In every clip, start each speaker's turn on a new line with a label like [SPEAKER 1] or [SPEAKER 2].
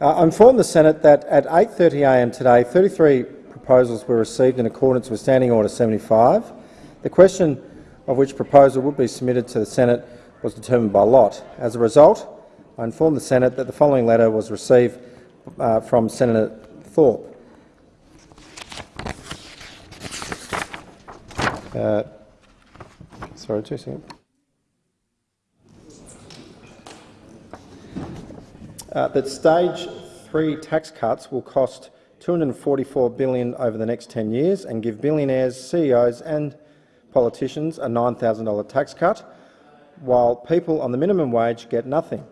[SPEAKER 1] Uh, I inform the Senate that at 8.30am today, 33 proposals were received in accordance with Standing Order 75. The question of which proposal would be submitted to the Senate was determined by lot. As a result, I inform the Senate that the following letter was received uh, from Senator Thorpe. Uh, sorry, two seconds. Uh, that stage three tax cuts will cost 244 billion over the next 10 years and give billionaires, CEOs and politicians a $9,000 tax cut, while people on the minimum wage get nothing.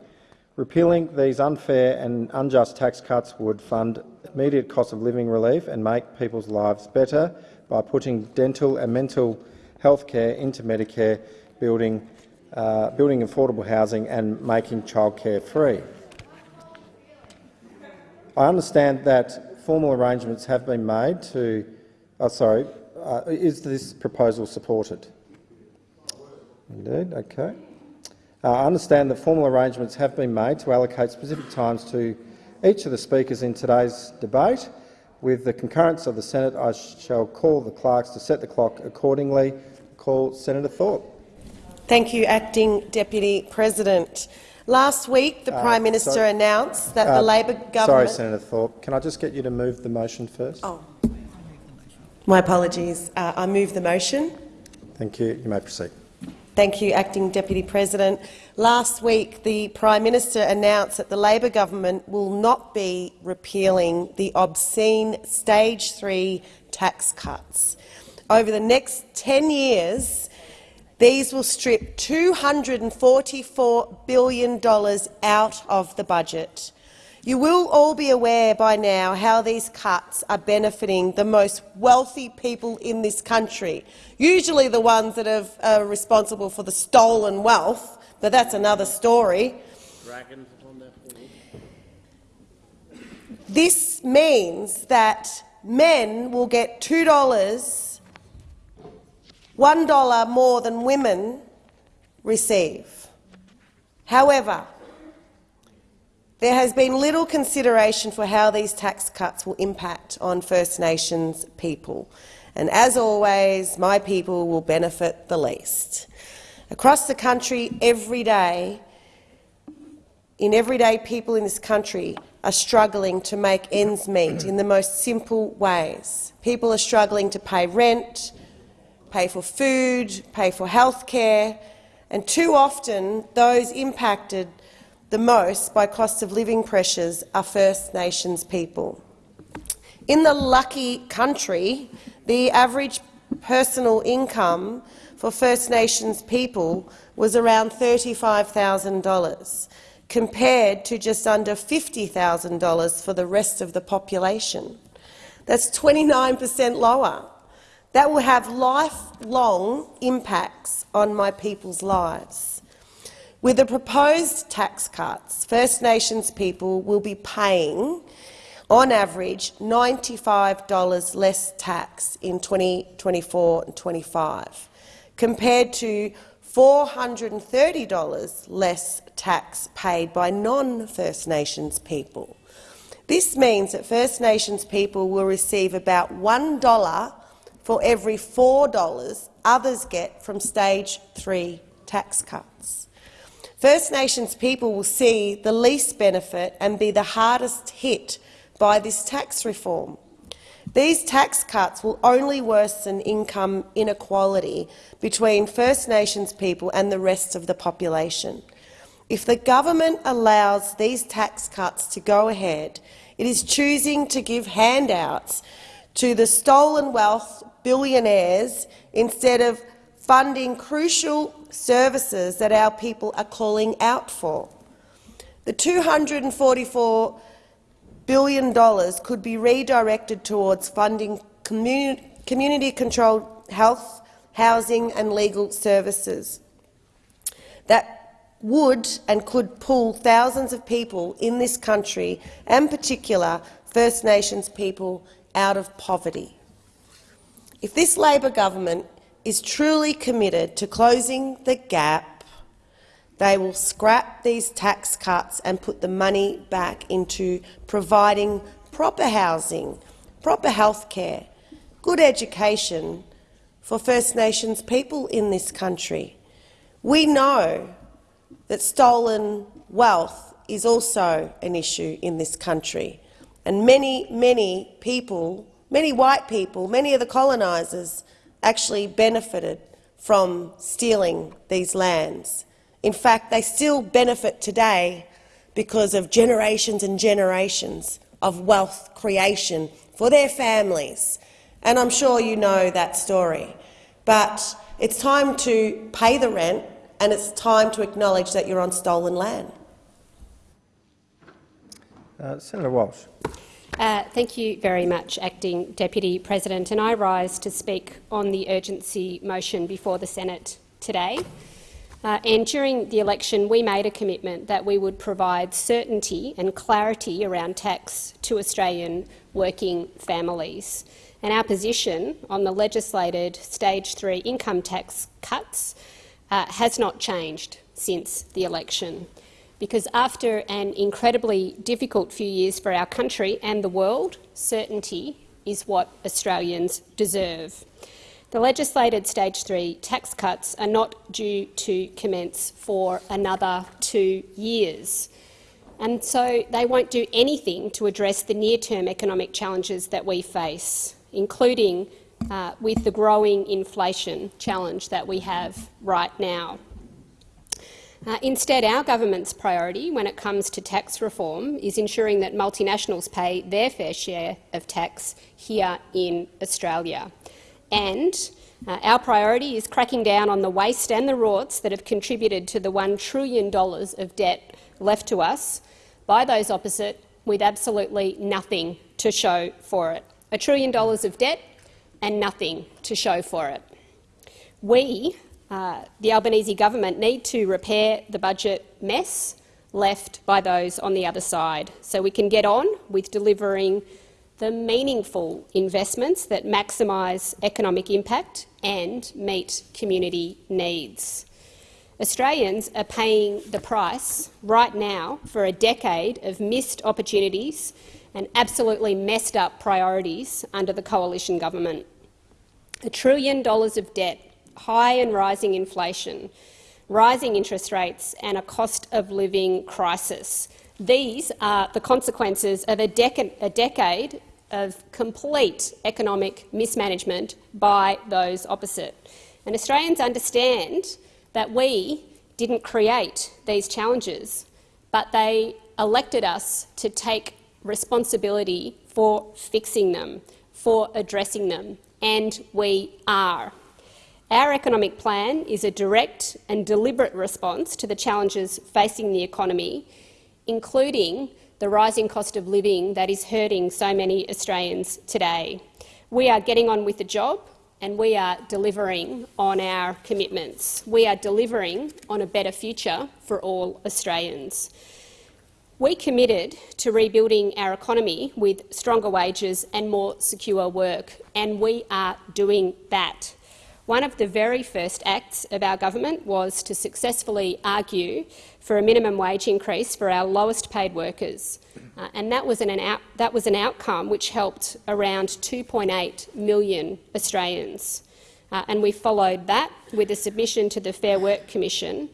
[SPEAKER 1] Repealing these unfair and unjust tax cuts would fund immediate cost of living relief and make people's lives better by putting dental and mental health care into Medicare, building, uh, building affordable housing and making childcare free. I understand that formal arrangements have been made to. Oh, sorry, uh, is this proposal supported? Indeed. Okay. Uh, I understand that formal arrangements have been made to allocate specific times to each of the speakers in today's debate. With the concurrence of the Senate, I shall call the clerks to set the clock accordingly. Call Senator Thorpe.
[SPEAKER 2] Thank you, Acting Deputy President. Last week, the uh, Prime Minister sorry. announced that uh, the Labor government—
[SPEAKER 1] Sorry, Senator Thorpe. Can I just get you to move the motion first?
[SPEAKER 2] Oh. My apologies. Uh, I move the motion.
[SPEAKER 1] Thank you. You may proceed.
[SPEAKER 2] Thank you, Acting Deputy President. Last week, the Prime Minister announced that the Labor government will not be repealing the obscene Stage 3 tax cuts. Over the next 10 years, these will strip $244 billion out of the budget. You will all be aware by now how these cuts are benefiting the most wealthy people in this country, usually the ones that are uh, responsible for the stolen wealth, but that's another story. This means that men will get $2 $1 more than women receive. However, there has been little consideration for how these tax cuts will impact on First Nations people. And as always, my people will benefit the least. Across the country, every day, in everyday people in this country are struggling to make ends meet in the most simple ways. People are struggling to pay rent, pay for food, pay for health care, and too often those impacted the most by cost of living pressures are First Nations people. In the lucky country, the average personal income for First Nations people was around $35,000, compared to just under $50,000 for the rest of the population. That's 29 per cent lower. That will have lifelong impacts on my people's lives. With the proposed tax cuts, First Nations people will be paying, on average, $95 less tax in 2024 and 25, compared to $430 less tax paid by non-First Nations people. This means that First Nations people will receive about $1 for every $4 others get from stage three tax cuts. First Nations people will see the least benefit and be the hardest hit by this tax reform. These tax cuts will only worsen income inequality between First Nations people and the rest of the population. If the government allows these tax cuts to go ahead, it is choosing to give handouts to the stolen wealth billionaires instead of funding crucial services that our people are calling out for. The $244 billion could be redirected towards funding community-controlled health, housing and legal services that would and could pull thousands of people in this country, and particular First Nations people, out of poverty. If this Labor government is truly committed to closing the gap they will scrap these tax cuts and put the money back into providing proper housing, proper health care, good education for First Nations people in this country. We know that stolen wealth is also an issue in this country, and many, many people, many white people, many of the colonisers actually benefited from stealing these lands. In fact, they still benefit today because of generations and generations of wealth creation for their families. And I'm sure you know that story. But it's time to pay the rent and it's time to acknowledge that you're on stolen land.
[SPEAKER 1] Uh, Senator Walsh.
[SPEAKER 3] Uh, thank you very much, Acting Deputy President. And I rise to speak on the urgency motion before the Senate today. Uh, and during the election, we made a commitment that we would provide certainty and clarity around tax to Australian working families. And our position on the legislated stage three income tax cuts uh, has not changed since the election. Because after an incredibly difficult few years for our country and the world, certainty is what Australians deserve. The legislated stage three tax cuts are not due to commence for another two years. And so they won't do anything to address the near-term economic challenges that we face, including uh, with the growing inflation challenge that we have right now. Uh, instead, our government's priority when it comes to tax reform is ensuring that multinationals pay their fair share of tax here in Australia. And uh, our priority is cracking down on the waste and the rorts that have contributed to the $1 trillion of debt left to us by those opposite with absolutely nothing to show for it. A trillion dollars of debt and nothing to show for it. We, uh, the Albanese government, need to repair the budget mess left by those on the other side so we can get on with delivering the meaningful investments that maximise economic impact and meet community needs. Australians are paying the price right now for a decade of missed opportunities and absolutely messed up priorities under the coalition government. A trillion dollars of debt, high and rising inflation, rising interest rates and a cost of living crisis. These are the consequences of a, dec a decade of complete economic mismanagement by those opposite. And Australians understand that we didn't create these challenges, but they elected us to take responsibility for fixing them, for addressing them, and we are. Our economic plan is a direct and deliberate response to the challenges facing the economy, including the rising cost of living that is hurting so many Australians today. We are getting on with the job and we are delivering on our commitments. We are delivering on a better future for all Australians. We committed to rebuilding our economy with stronger wages and more secure work, and we are doing that. One of the very first acts of our government was to successfully argue for a minimum wage increase for our lowest paid workers. Uh, and that was, an, out, that was an outcome which helped around 2.8 million Australians. Uh, and we followed that with a submission to the Fair Work Commission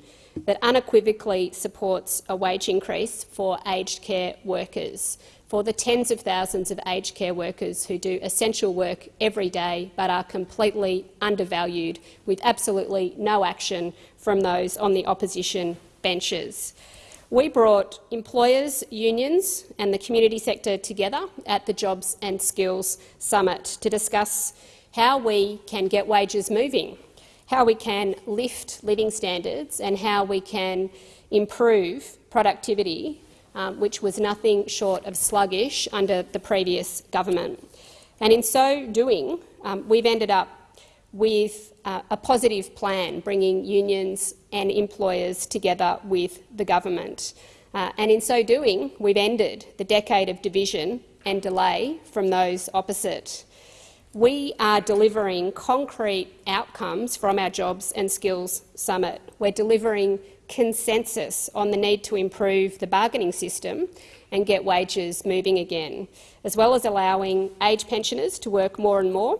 [SPEAKER 3] that unequivocally supports a wage increase for aged care workers for the tens of thousands of aged care workers who do essential work every day but are completely undervalued, with absolutely no action from those on the opposition benches. We brought employers, unions and the community sector together at the Jobs and Skills Summit to discuss how we can get wages moving, how we can lift living standards and how we can improve productivity um, which was nothing short of sluggish under the previous government. And in so doing, um, we've ended up with uh, a positive plan, bringing unions and employers together with the government. Uh, and in so doing, we've ended the decade of division and delay from those opposite. We are delivering concrete outcomes from our Jobs and Skills Summit. We're delivering consensus on the need to improve the bargaining system and get wages moving again, as well as allowing age pensioners to work more and more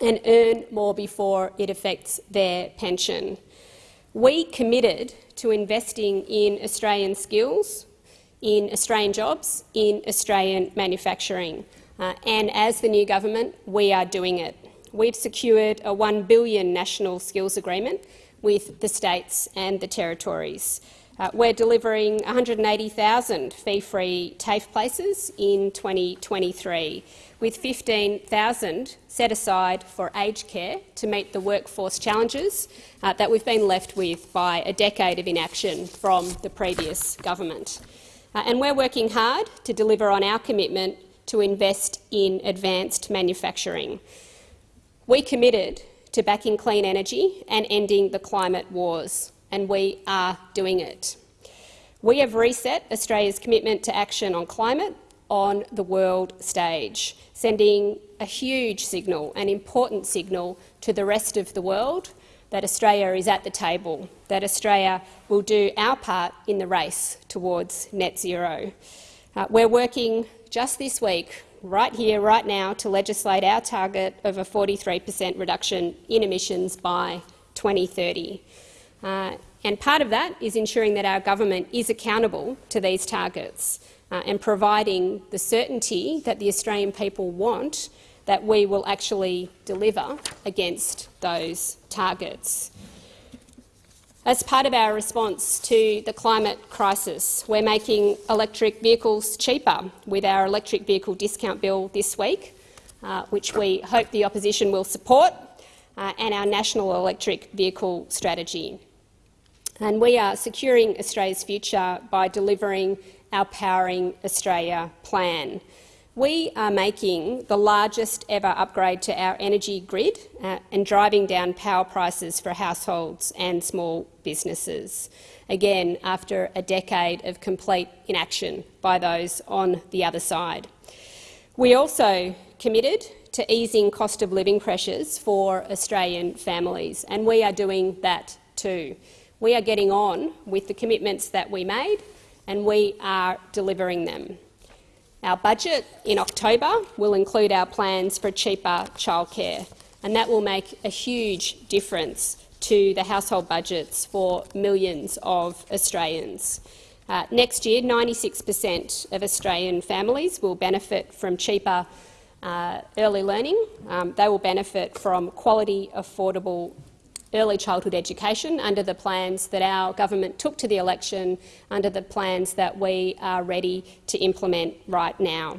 [SPEAKER 3] and earn more before it affects their pension. We committed to investing in Australian skills, in Australian jobs, in Australian manufacturing. Uh, and as the new government, we are doing it. We've secured a 1 billion national skills agreement with the states and the territories. Uh, we're delivering 180,000 fee-free TAFE places in 2023, with 15,000 set aside for aged care to meet the workforce challenges uh, that we've been left with by a decade of inaction from the previous government. Uh, and we're working hard to deliver on our commitment to invest in advanced manufacturing. We committed to backing clean energy and ending the climate wars, and we are doing it. We have reset Australia's commitment to action on climate on the world stage, sending a huge signal, an important signal to the rest of the world that Australia is at the table, that Australia will do our part in the race towards net zero. Uh, we're working just this week, right here, right now, to legislate our target of a 43 per cent reduction in emissions by 2030. Uh, and part of that is ensuring that our government is accountable to these targets uh, and providing the certainty that the Australian people want that we will actually deliver against those targets. As part of our response to the climate crisis, we're making electric vehicles cheaper with our electric vehicle discount bill this week, uh, which we hope the opposition will support, uh, and our national electric vehicle strategy. And we are securing Australia's future by delivering our Powering Australia plan. We are making the largest ever upgrade to our energy grid uh, and driving down power prices for households and small businesses, again after a decade of complete inaction by those on the other side. We also committed to easing cost of living pressures for Australian families, and we are doing that too. We are getting on with the commitments that we made, and we are delivering them. Our budget in October will include our plans for cheaper childcare, and that will make a huge difference to the household budgets for millions of Australians. Uh, next year, 96 per cent of Australian families will benefit from cheaper uh, early learning. Um, they will benefit from quality, affordable early childhood education under the plans that our government took to the election, under the plans that we are ready to implement right now.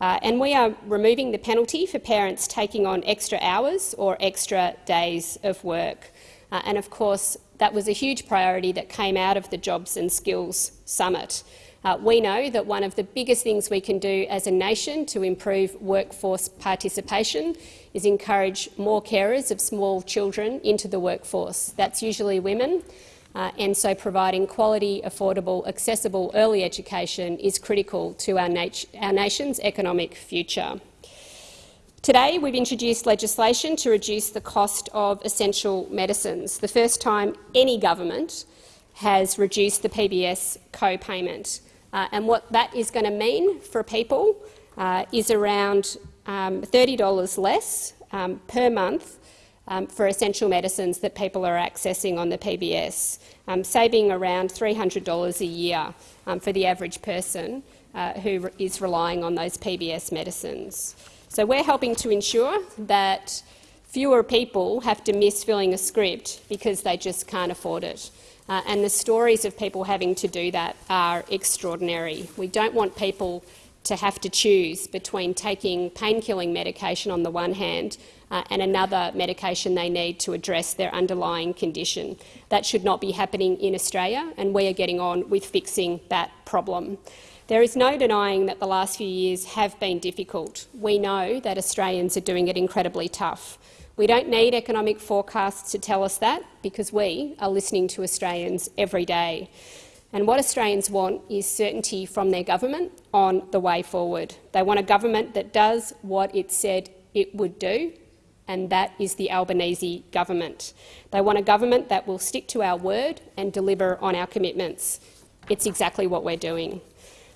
[SPEAKER 3] Uh, and we are removing the penalty for parents taking on extra hours or extra days of work. Uh, and of course, that was a huge priority that came out of the Jobs and Skills Summit. Uh, we know that one of the biggest things we can do as a nation to improve workforce participation is encourage more carers of small children into the workforce. That's usually women, uh, and so providing quality, affordable, accessible early education is critical to our, nat our nation's economic future. Today, we've introduced legislation to reduce the cost of essential medicines, the first time any government has reduced the PBS co-payment. Uh, and what that is going to mean for people uh, is around um, $30 less um, per month um, for essential medicines that people are accessing on the PBS, um, saving around $300 a year um, for the average person uh, who is relying on those PBS medicines. So we're helping to ensure that fewer people have to miss filling a script because they just can't afford it. Uh, and the stories of people having to do that are extraordinary. We don't want people to have to choose between taking pain-killing medication on the one hand uh, and another medication they need to address their underlying condition. That should not be happening in Australia, and we are getting on with fixing that problem. There is no denying that the last few years have been difficult. We know that Australians are doing it incredibly tough. We don't need economic forecasts to tell us that, because we are listening to Australians every day. And what Australians want is certainty from their government on the way forward. They want a government that does what it said it would do, and that is the Albanese government. They want a government that will stick to our word and deliver on our commitments. It's exactly what we're doing.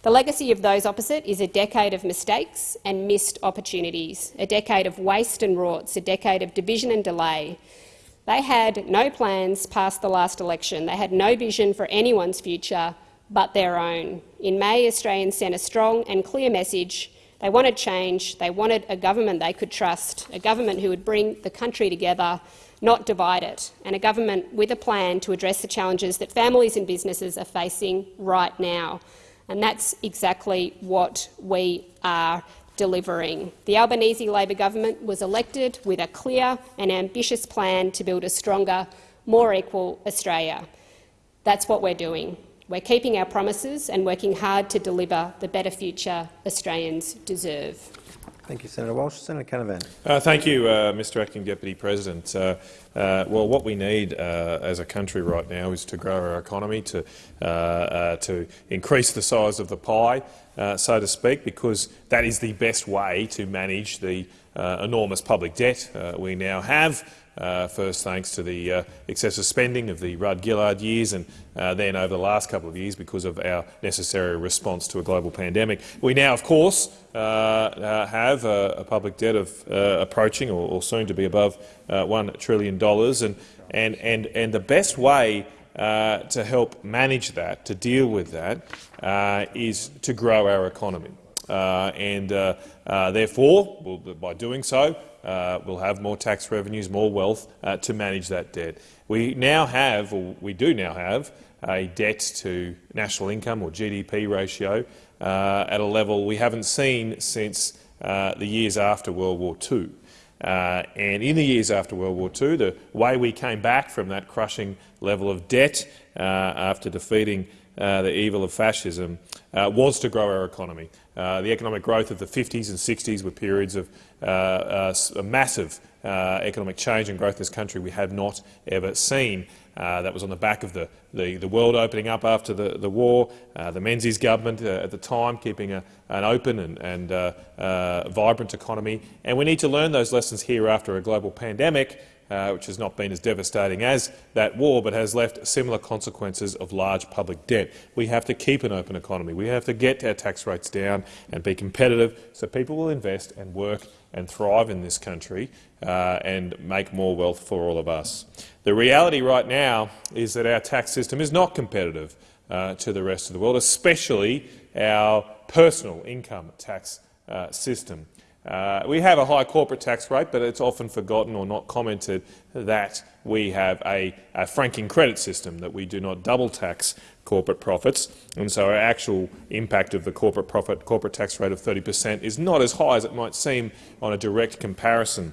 [SPEAKER 3] The legacy of those opposite is a decade of mistakes and missed opportunities, a decade of waste and rorts, a decade of division and delay. They had no plans past the last election. They had no vision for anyone's future but their own. In May, Australians sent a strong and clear message they wanted change. They wanted a government they could trust, a government who would bring the country together, not divide it, and a government with a plan to address the challenges that families and businesses are facing right now. And that's exactly what we are delivering. The Albanese Labor government was elected with a clear and ambitious plan to build a stronger, more equal Australia. That's what we're doing. We're keeping our promises and working hard to deliver the better future Australians deserve.
[SPEAKER 1] Thank you, Senator Walsh. Senator Canavan.
[SPEAKER 4] Uh, thank you, uh, Mr Acting Deputy President. Uh, uh well, what we need uh, as a country right now is to grow our economy, to, uh, to increase the size of the pie, so to speak, because that is the best way to manage the enormous public debt we now have. Uh, first thanks to the uh, excessive spending of the Rudd-Gillard years and uh, then over the last couple of years because of our necessary response to a global pandemic. We now, of course, uh, uh, have a, a, public debt of uh, approaching or, or, soon to be above $1 trillion. And, and, and, and the best way to help manage that, to deal with that, is to grow our economy. And therefore, we'll, by doing so, uh, we'll have more tax revenues, more wealth uh, to manage that debt. We now have, or we do now have, a debt to national income or GDP ratio uh, at a level we haven't seen since uh, the years after World War II. Uh, and in the years after World War II, the way we came back from that crushing level of debt uh, after defeating the evil of fascism was to grow our economy. The economic growth of the 50s and 60s were periods of uh, uh, massive uh, economic change and growth in this country we have not ever seen. Uh, that was on the back of the, the, the world opening up after the, the war, uh, the Menzies government uh, at the time keeping a, an open and, and vibrant economy. And we need to learn those lessons here after a global pandemic uh, which has not been as devastating as that war, but has left similar consequences of large public debt. We have to keep an open economy. We have to get our tax rates down and be competitive so people will invest and work and thrive in this country uh, and make more wealth for all of us. The reality right now is that our tax system is not competitive uh, to the rest of the world, especially our personal income tax uh, system. Uh, we have a high corporate tax rate, but it's often forgotten or not commented that we have a, a, franking credit system, that we do not double tax corporate profits. And so our actual impact of the corporate profit corporate tax rate of 30 per cent is not as high as it might seem on a direct comparison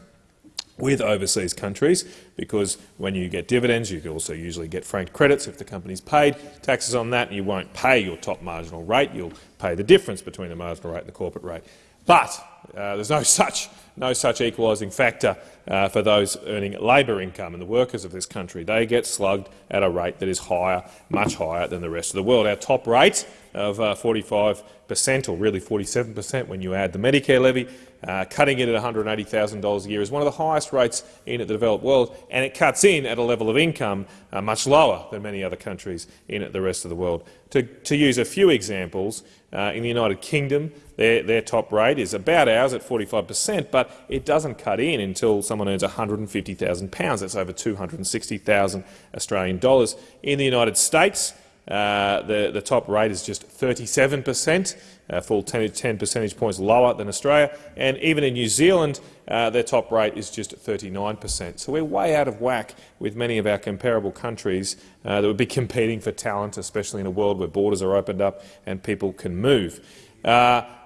[SPEAKER 4] with overseas countries, because when you get dividends, you also usually get franked credits if the company's paid taxes on that, and you won't pay your top marginal rate. You'll pay the difference between the marginal rate and the corporate rate. But uh, there's no such, no such equalising factor uh, for those earning labour income and the workers of this country. They get slugged at a rate that is higher, much higher than the rest of the world. Our top rate of uh, 45 per cent, or really 47 per cent when you add the Medicare levy, uh, cutting it at $180,000 a year is one of the highest rates in the developed world, and it cuts in at a level of income much lower than many other countries in the rest of the world. To, to use a few examples, in the United Kingdom, their, their top rate is about ours at 45 per cent, but it doesn't cut in until someone earns £150,000. That's over 260,000 Australian dollars. In the United States, uh, the, the top rate is just 37 per cent, uh, full 10, 10, percentage points lower than Australia. And even in New Zealand, uh, their top rate is just 39 per cent. So we're way out of whack with many of our comparable countries uh, that would be competing for talent, especially in a world where borders are opened up and people can move.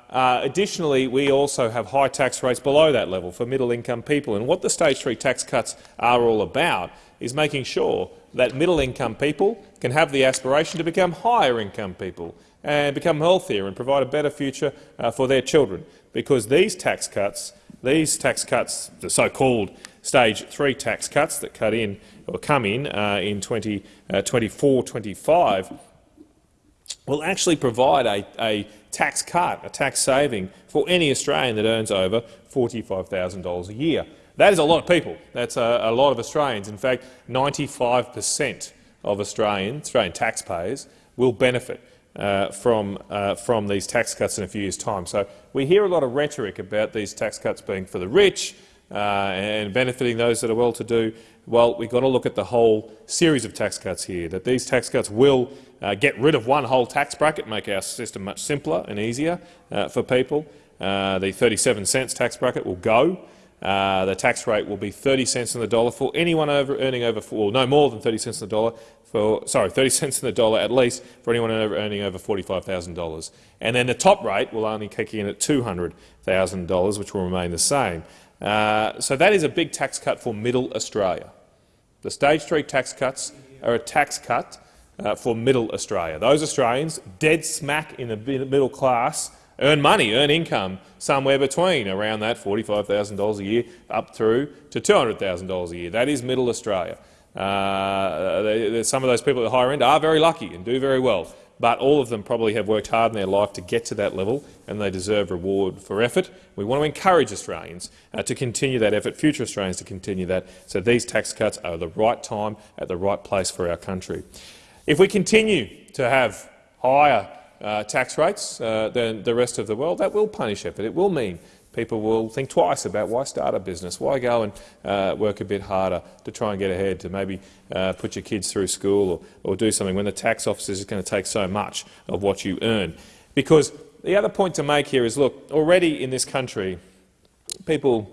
[SPEAKER 4] Uh, uh, additionally, we also have high tax rates below that level for middle-income people. And what the stage three tax cuts are all about is making sure that middle-income people can have the aspiration to become higher-income people and become healthier and provide a better future uh, for their children. Because these tax cuts, these tax cuts, the so-called stage three tax cuts that cut in or come in uh, in 2024-25, will actually provide a, a tax cut, a tax saving for any Australian that earns over $45,000 a year. That is a lot of people. That's a, a lot of Australians. In fact, 95 per cent of Australians, Australian taxpayers will benefit uh, from, uh, from these tax cuts in a few years' time. So we hear a lot of rhetoric about these tax cuts being for the rich uh, and benefiting those that are well-to-do. Well, we've got to look at the whole series of tax cuts here, that these tax cuts will uh, get rid of one whole tax bracket, make our system much simpler and easier uh, for people. Uh, the 37 cents tax bracket will go. Uh, the tax rate will be 30 cents in the dollar for anyone over, earning over, well, no more than 30 cents on the dollar for, sorry, 30 cents on the dollar at least for anyone earning over $45,000. And then the top rate will only kick in at $200,000, which will remain the same. Uh, so that is a big tax cut for middle Australia. The stage three tax cuts are a tax cut uh, for middle Australia. Those Australians, dead smack in the middle class, earn money, earn income somewhere between around that $45,000 a year up through to $200,000 a year. That is middle Australia. Uh, they, some of those people at the higher end are very lucky and do very well, but all of them probably have worked hard in their life to get to that level and they deserve reward for effort. We want to encourage Australians uh, to continue that effort, future Australians to continue that, so these tax cuts are the right time at the right place for our country. If we continue to have higher uh, tax rates uh, than the rest of the world, that will punish effort. It will mean people will think twice about why start a business, why go and uh, work a bit harder to try and get ahead, to maybe uh, put your kids through school or, or do something when the tax office is going to take so much of what you earn. Because the other point to make here is, look, already in this country, people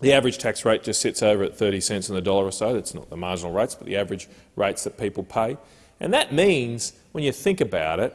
[SPEAKER 4] the average tax rate just sits over at 30 cents on the dollar or so. That's not the marginal rates, but the average rates that people pay. And that means, when you think about it,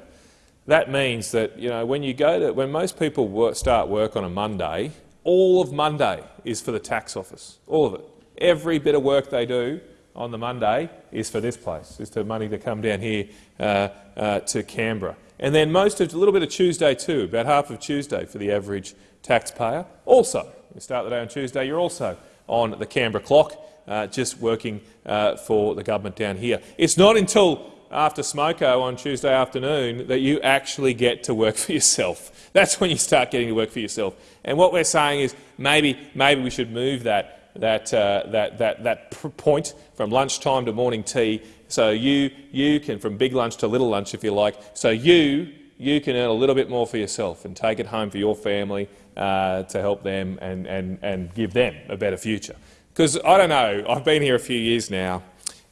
[SPEAKER 4] that means that you know, when you go to, when most people work, start work on a Monday, all of Monday is for the tax office, all of it. Every bit of work they do on the Monday is for this place, is the money to come down here uh, uh, to Canberra. And then most of, a little bit of Tuesday too, about half of Tuesday for the average taxpayer. Also, you start the day on Tuesday, you're also on the Canberra clock, uh, just working uh, for the government down here. It's not until after smoko on Tuesday afternoon that you actually get to work for yourself. That's when you start getting to work for yourself. And what we're saying is maybe, maybe we should move that, that, uh, that, that, that point from lunchtime to morning tea so you, you can, from big lunch to little lunch if you like, so you, you can earn a little bit more for yourself and take it home for your family uh, to help them and, and, and give them a better future. Because I don't know, I've been here a few years now,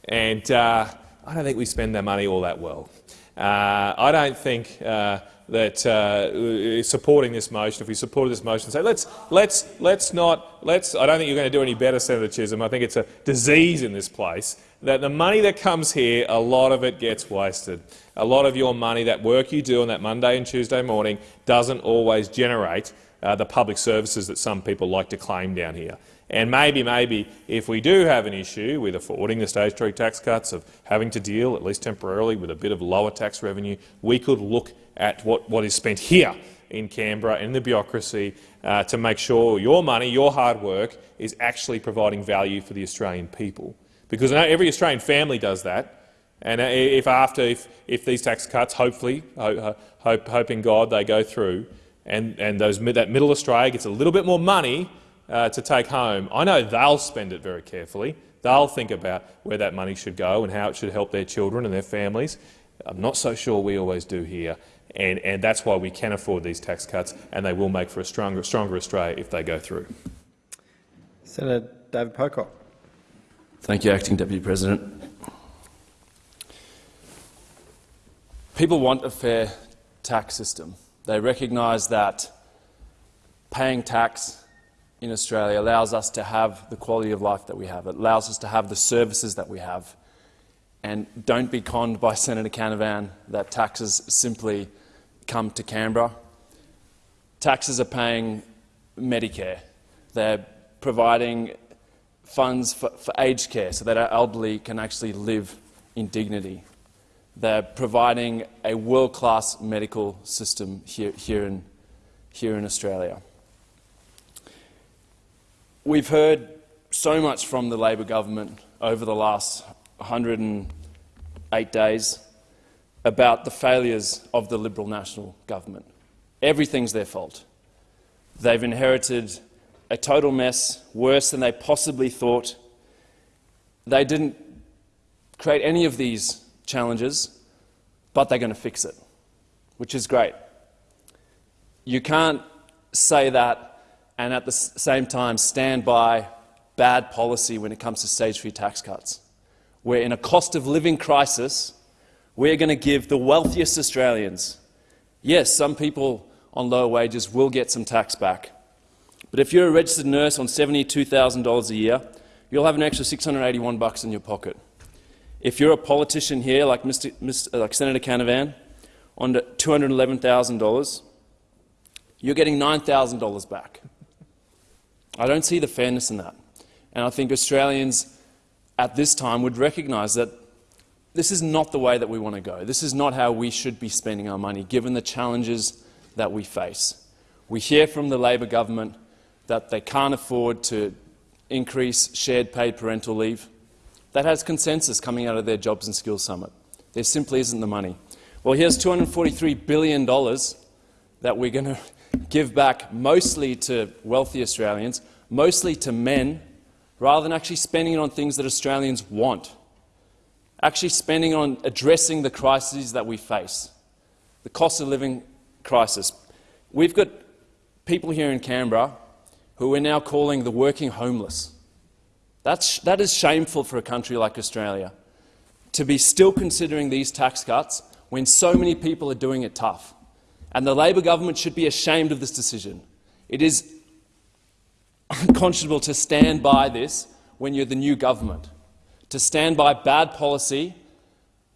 [SPEAKER 4] and uh, I don't think we spend our money all that well. Uh, I don't think uh, that uh, supporting this motion, if we supported this motion, say let's let's let's not let's. I don't think you're going to do any better, Senator Chisholm. I think it's a disease in this place that the money that comes here, a lot of it gets wasted. A lot of your money, that work you do on that Monday and Tuesday morning, doesn't always generate uh, the public services that some people like to claim down here. And maybe, maybe, if we do have an issue with affording the stage three tax cuts, of having to deal, at least temporarily, with a bit of lower tax revenue, we could look at what, what is spent here in Canberra in the bureaucracy uh, to make sure your money, your hard work, is actually providing value for the Australian people. Because every Australian family does that. And uh, if after, if, if these tax cuts, hopefully, hope, hoping God they go through, and, and those, that middle Australia gets a little bit more money uh, to take home, I know they'll spend it very carefully. They'll think about where that money should go and how it should help their children and their families. I'm not so sure we always do here, and, and that's why we can afford these tax cuts, and they will make for a stronger, stronger Australia if they go through.
[SPEAKER 1] Senator David Pocock.
[SPEAKER 5] Thank you, Acting Deputy President. People want a fair tax system. They recognise that paying tax in Australia allows us to have the quality of life that we have. It allows us to have the services that we have. And don't be conned by Senator Canavan that taxes simply come to Canberra. Taxes are paying Medicare. They're providing funds for, for aged care so that our elderly can actually live in dignity. They're providing a world-class medical system here, here, in, here in Australia. We've heard so much from the Labor government over the last 108 days. about the failures of the Liberal National Government. Everything's their fault. They've inherited a total mess, worse than they possibly thought. They didn't create any of these challenges, but they're going to fix it, which is great. You can't say that and at the same time stand by bad policy when it comes to stage three tax cuts. We're in a cost of living crisis. We're going to give the wealthiest Australians, yes, some people on lower wages will get some tax back, but if you're a registered nurse on $72,000 a year, you'll have an extra 681 bucks in your pocket. If you're a politician here, like, Mr, Mr, uh, like Senator Canavan, on $211,000, you're getting $9,000 back. I don't see the fairness in that. And I think Australians at this time would recognise that this is not the way that we want to go. This is not how we should be spending our money, given the challenges that we face. We hear from the Labor government that they can't afford to increase shared paid parental leave. That has consensus coming out of their Jobs and Skills Summit. There simply isn't the money. Well, here's $243 billion that we're going to give back mostly to wealthy Australians, mostly to men, rather than actually spending it on things that Australians want, actually spending on addressing the crises that we face, the cost of living crisis. We've got people here in Canberra who we're now calling the working homeless. That's, that is shameful for a country like Australia, to be still considering these tax cuts when so many people are doing it tough. And the Labor government should be ashamed of this decision. It is unconscionable to stand by this when you're the new government, to stand by bad policy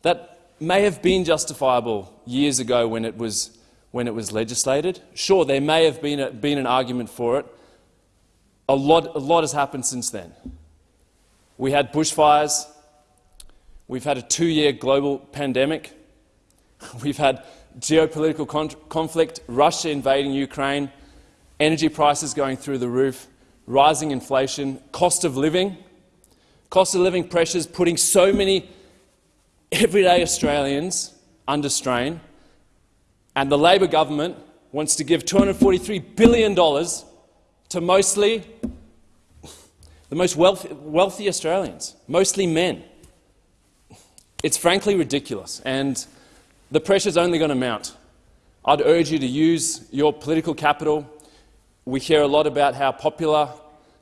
[SPEAKER 5] that may have been justifiable years ago when it was, when it was legislated. Sure, there may have been, a, been an argument for it, a lot, a lot has happened since then. We had bushfires. We've had a two-year global pandemic. We've had geopolitical con conflict, Russia invading Ukraine, energy prices going through the roof, rising inflation, cost of living, cost of living pressures putting so many everyday Australians under strain, and the Labor government wants to give $243 billion to mostly the most wealthy, wealthy Australians, mostly men. It's frankly ridiculous, and the pressure is only going to mount. I'd urge you to use your political capital. We hear a lot about how popular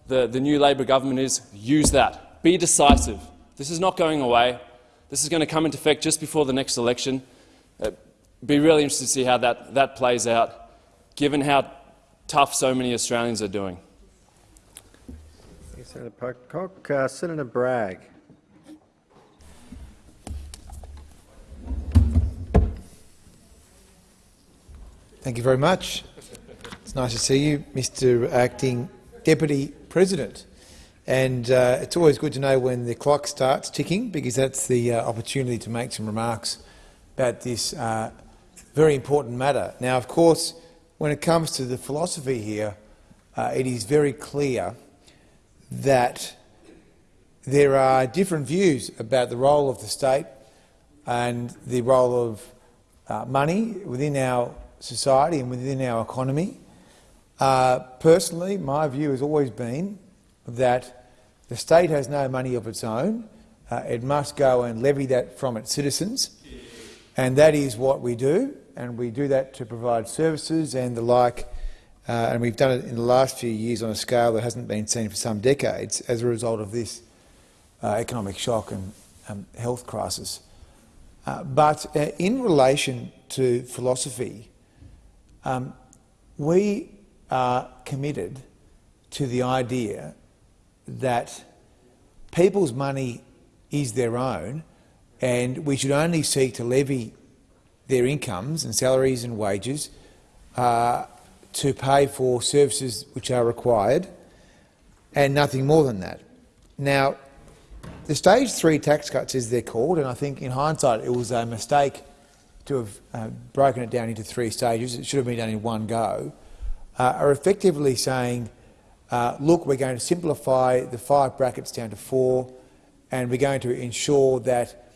[SPEAKER 5] the, the new Labor government is. Use that. Be decisive. This is not going away. This is going to come into effect just before the next election. Uh, be really interested to see how that, that plays out, given how tough so many Australians are doing.
[SPEAKER 1] Senator Pocock. Uh, Senator Bragg.
[SPEAKER 6] Thank you very much. It's nice to see you, Mr Acting Deputy President. And uh, it's always good to know when the clock starts ticking because that's the uh, opportunity to make some remarks about this uh, very important matter. Now, of course, when it comes to the philosophy here, uh, it is very clear that there are different views about the role of the state and the role of uh, money within our society and within our economy. Uh, personally, my view has always been that the state has no money of its own. Uh, it must go and levy that from its citizens, and that is what we do and we do that to provide services and the like. Uh, and we've done it in the last few years on a scale that hasn't been seen for some decades as a result of this uh, economic shock and um, health crisis. Uh, but uh, in relation to philosophy, um, we are committed to the idea that people's money is their own and we should only seek to levy their incomes and salaries and wages uh, to pay for services which are required and nothing more than that. Now, the stage three tax cuts, as they're called, and I think in hindsight it was a mistake to have uh, broken it down into three stages, it should have been done in one go, uh, are effectively saying, uh, look, we're going to simplify the five brackets down to four, and we're going to ensure that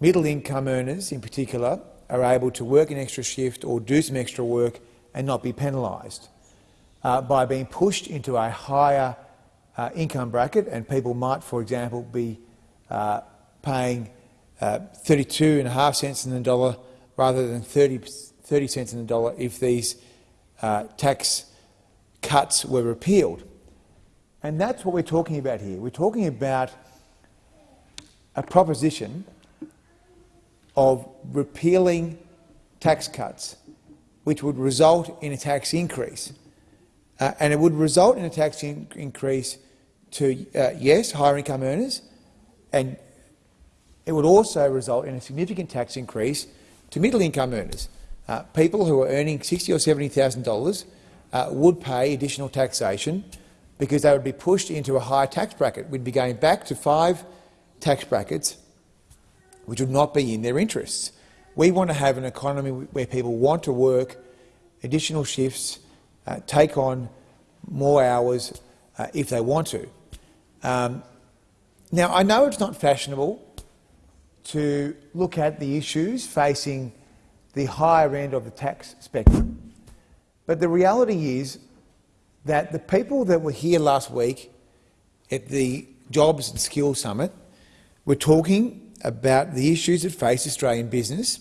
[SPEAKER 6] middle income earners in particular are able to work an extra shift or do some extra work and not be penalised uh, by being pushed into a higher uh, income bracket, and people might, for example, be uh, paying uh, 32 and a half cents in the dollar rather than 30, 30 cents in the dollar if these uh, tax cuts were repealed. And that's what we're talking about here. We're talking about a proposition of repealing tax cuts, which would result in a tax increase. Uh, and it would result in a tax in increase to, uh, yes, higher income earners, and it would also result in a significant tax increase to middle income earners. Uh, people who are earning sixty or $70,000 uh, would pay additional taxation because they would be pushed into a higher tax bracket. We'd be going back to five tax brackets which would not be in their interests. We want to have an economy where people want to work additional shifts, uh, take on more hours uh, if they want to. Um, now, I know it's not fashionable to look at the issues facing the higher end of the tax spectrum, but the reality is that the people that were here last week at the Jobs and Skills Summit were talking about the issues that face Australian business,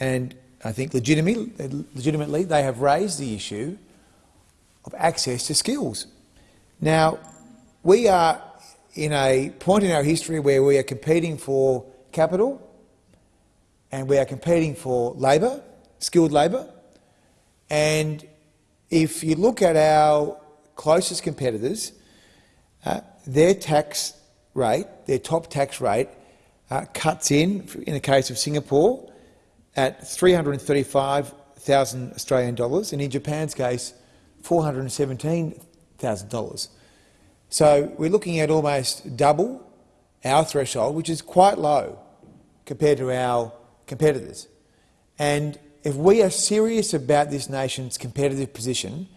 [SPEAKER 6] and I think legitimately, legitimately they have raised the issue of access to skills. Now, we are in a point in our history where we are competing for capital and we are competing for labour, skilled labour, and if you look at our closest competitors, uh, their tax rate, their top tax rate, uh, cuts in, in the case of Singapore, at 335,000 Australian dollars, and in Japan's case, $417,000. So we're looking at almost double our threshold, which is quite low compared to our competitors. And if we are serious about this nation's competitive position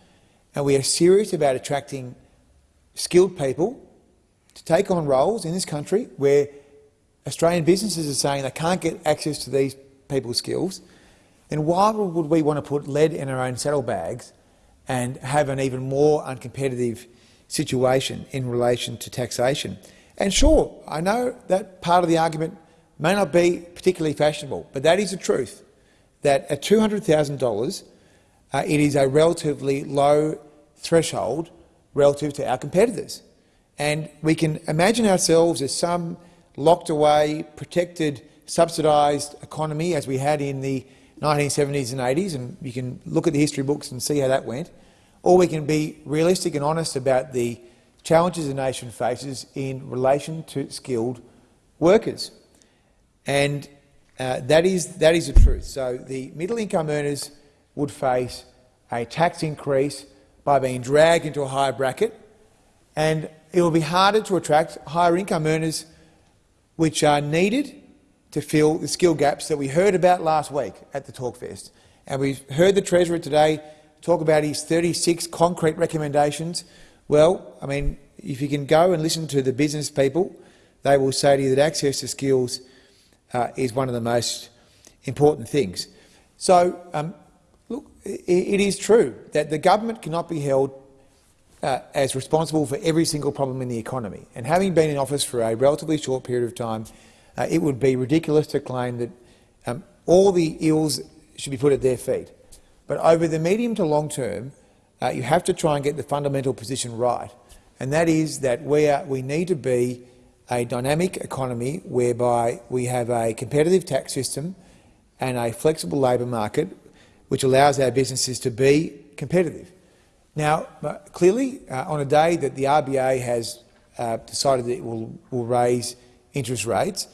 [SPEAKER 6] and we are serious about attracting skilled people to take on roles in this country where Australian businesses are saying they can't get access to these people's skills, then why would we want to put lead in our own saddlebags and have an even more uncompetitive situation in relation to taxation? And sure, I know that part of the argument may not be particularly fashionable, but that is the truth that at $200,000 uh, it is a relatively low threshold relative to our competitors. And we can imagine ourselves as some locked away, protected, subsidised economy as we had in the 1970s and 80s, and you can look at the history books and see how that went, or we can be realistic and honest about the challenges the nation faces in relation to skilled workers. And uh, that, is, that is the truth. So the middle-income earners would face a tax increase by being dragged into a higher bracket, and it will be harder to attract higher income earners which are needed to fill the skill gaps that we heard about last week at the Talkfest. And we've heard the Treasurer today talk about his 36 concrete recommendations. Well, I mean, if you can go and listen to the business people, they will say to you that access to skills uh, is one of the most important things. So, um, look, it, it is true that the government cannot be held uh, as responsible for every single problem in the economy. And having been in office for a relatively short period of time, uh, it would be ridiculous to claim that um, all the ills should be put at their feet. But over the medium to long term, uh, you have to try and get the fundamental position right, and that is that we, are, we need to be a dynamic economy whereby we have a competitive tax system and a flexible labour market which allows our businesses to be competitive. Now, clearly, uh, on a day that the RBA has uh, decided that it will, will, raise interest rates,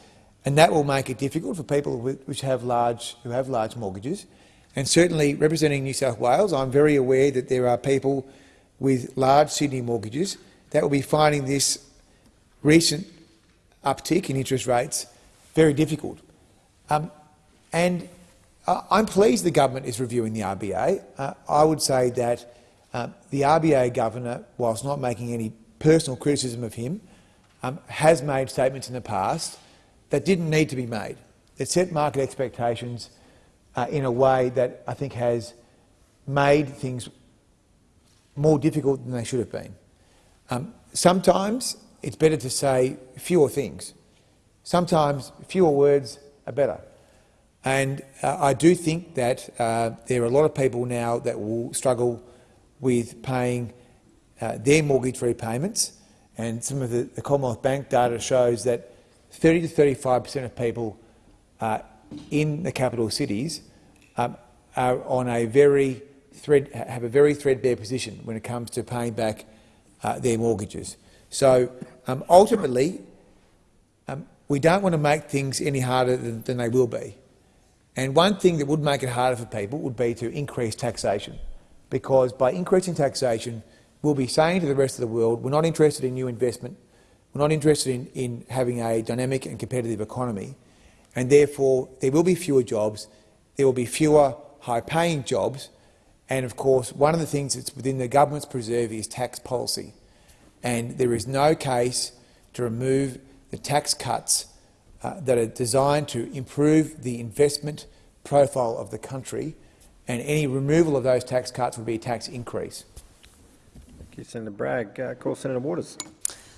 [SPEAKER 6] and that will make it difficult for people which have large, who have large mortgages. And certainly, representing New South Wales, I'm very aware that there are people with large Sydney mortgages that will be finding this recent uptick in interest rates very difficult. Um, and I'm pleased the government is reviewing the RBA. Uh, I would say that uh, the RBA governor, whilst not making any personal criticism of him, um, has made statements in the past that didn't need to be made. that set market expectations uh, in a way that I think has made things more difficult than they should have been. Um, sometimes it's better to say fewer things. Sometimes fewer words are better. And uh, I do think that uh, there are a lot of people now that will struggle with paying uh, their mortgage repayments. And some of the, the, Commonwealth Bank data shows that 30 to 35 per cent of people uh, in the capital cities um, are on a very thread, have a very threadbare position when it comes to paying back uh, their mortgages. So um, ultimately, um, we don't want to make things any harder than, than they will be. And one thing that would make it harder for people would be to increase taxation, because by increasing taxation, we'll be saying to the rest of the world, we're not interested in new investment, we're not interested in, in having a dynamic and competitive economy, and therefore there will be fewer jobs, there will be fewer high-paying jobs, and of course one of the things that's within the government's preserve is tax policy. And there is no case to remove the tax cuts uh, that are designed to improve the investment profile of the country, and any removal of those tax cuts would be a tax increase.
[SPEAKER 1] Thank you, Senator Bragg. Uh, call Senator Waters.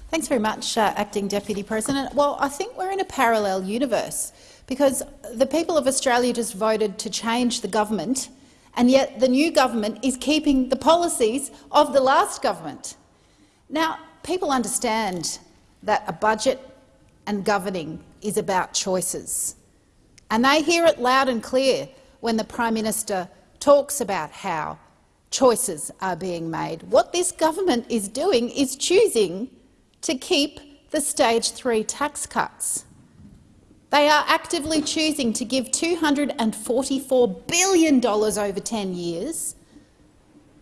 [SPEAKER 7] Thanks very much, uh, Acting Deputy President. Well, I think we're in a parallel universe because the people of Australia just voted to change the government, and yet the new government is keeping the policies of the last government. Now, people understand that a budget and governing is about choices. And they hear it loud and clear when the Prime Minister talks about how choices are being made. What this government is doing is choosing to keep the stage three tax cuts. They are actively choosing to give $244 billion over 10 years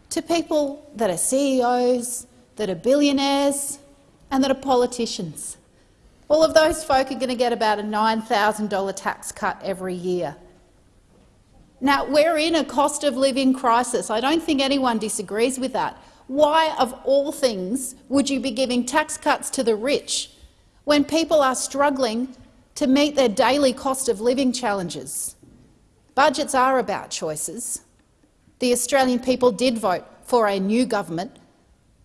[SPEAKER 7] to people that are CEOs, that are billionaires and that are politicians. All of those folk are going to get about a $9,000 tax cut every year. Now, we're in a cost of living crisis. I don't think anyone disagrees with that. Why, of all things, would you be giving tax cuts to the rich when people are struggling to meet their daily cost of living challenges? Budgets are about choices. The Australian people did vote for a new government.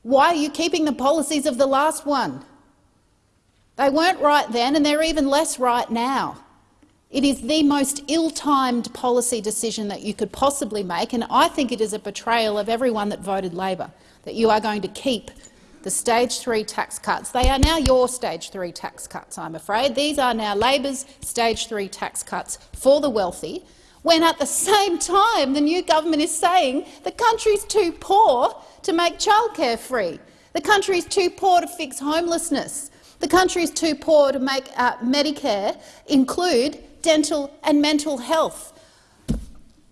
[SPEAKER 7] Why are you keeping the policies of the last one? They weren't right then, and they're even less right now. It is the most ill-timed policy decision that you could possibly make, and I think it is a betrayal of everyone that voted Labor, that you are going to keep the stage three tax cuts. They are now your stage three tax cuts, I'm afraid. These are now Labor's stage three tax cuts for the wealthy, when at the same time the new government is saying the country is too poor to make childcare free. The country is too poor to fix homelessness. The country is too poor to make uh, Medicare include dental and mental health.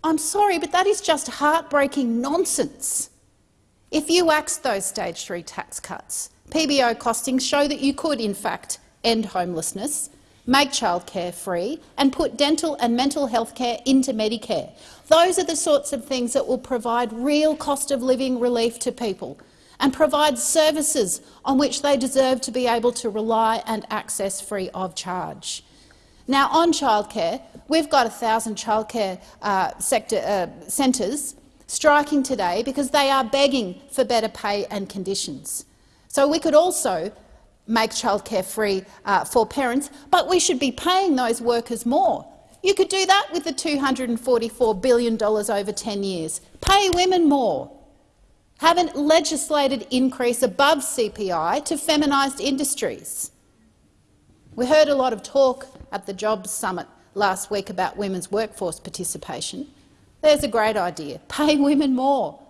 [SPEAKER 7] I'm sorry, but that is just heartbreaking nonsense. If you axed those stage three tax cuts, PBO costings show that you could, in fact, end homelessness, make childcare free and put dental and mental health care into Medicare. Those are the sorts of things that will provide real cost of living relief to people and provide services on which they deserve to be able to rely and access free of charge. Now, on childcare, we've got 1,000 childcare uh, sector, uh, centres striking today because they are begging for better pay and conditions. So we could also make childcare free uh, for parents, but we should be paying those workers more. You could do that with the $244 billion over 10 years. Pay women more have a legislated increase above CPI to feminised industries. We heard a lot of talk at the Jobs Summit last week about women's workforce participation. There's a great idea. Pay women more.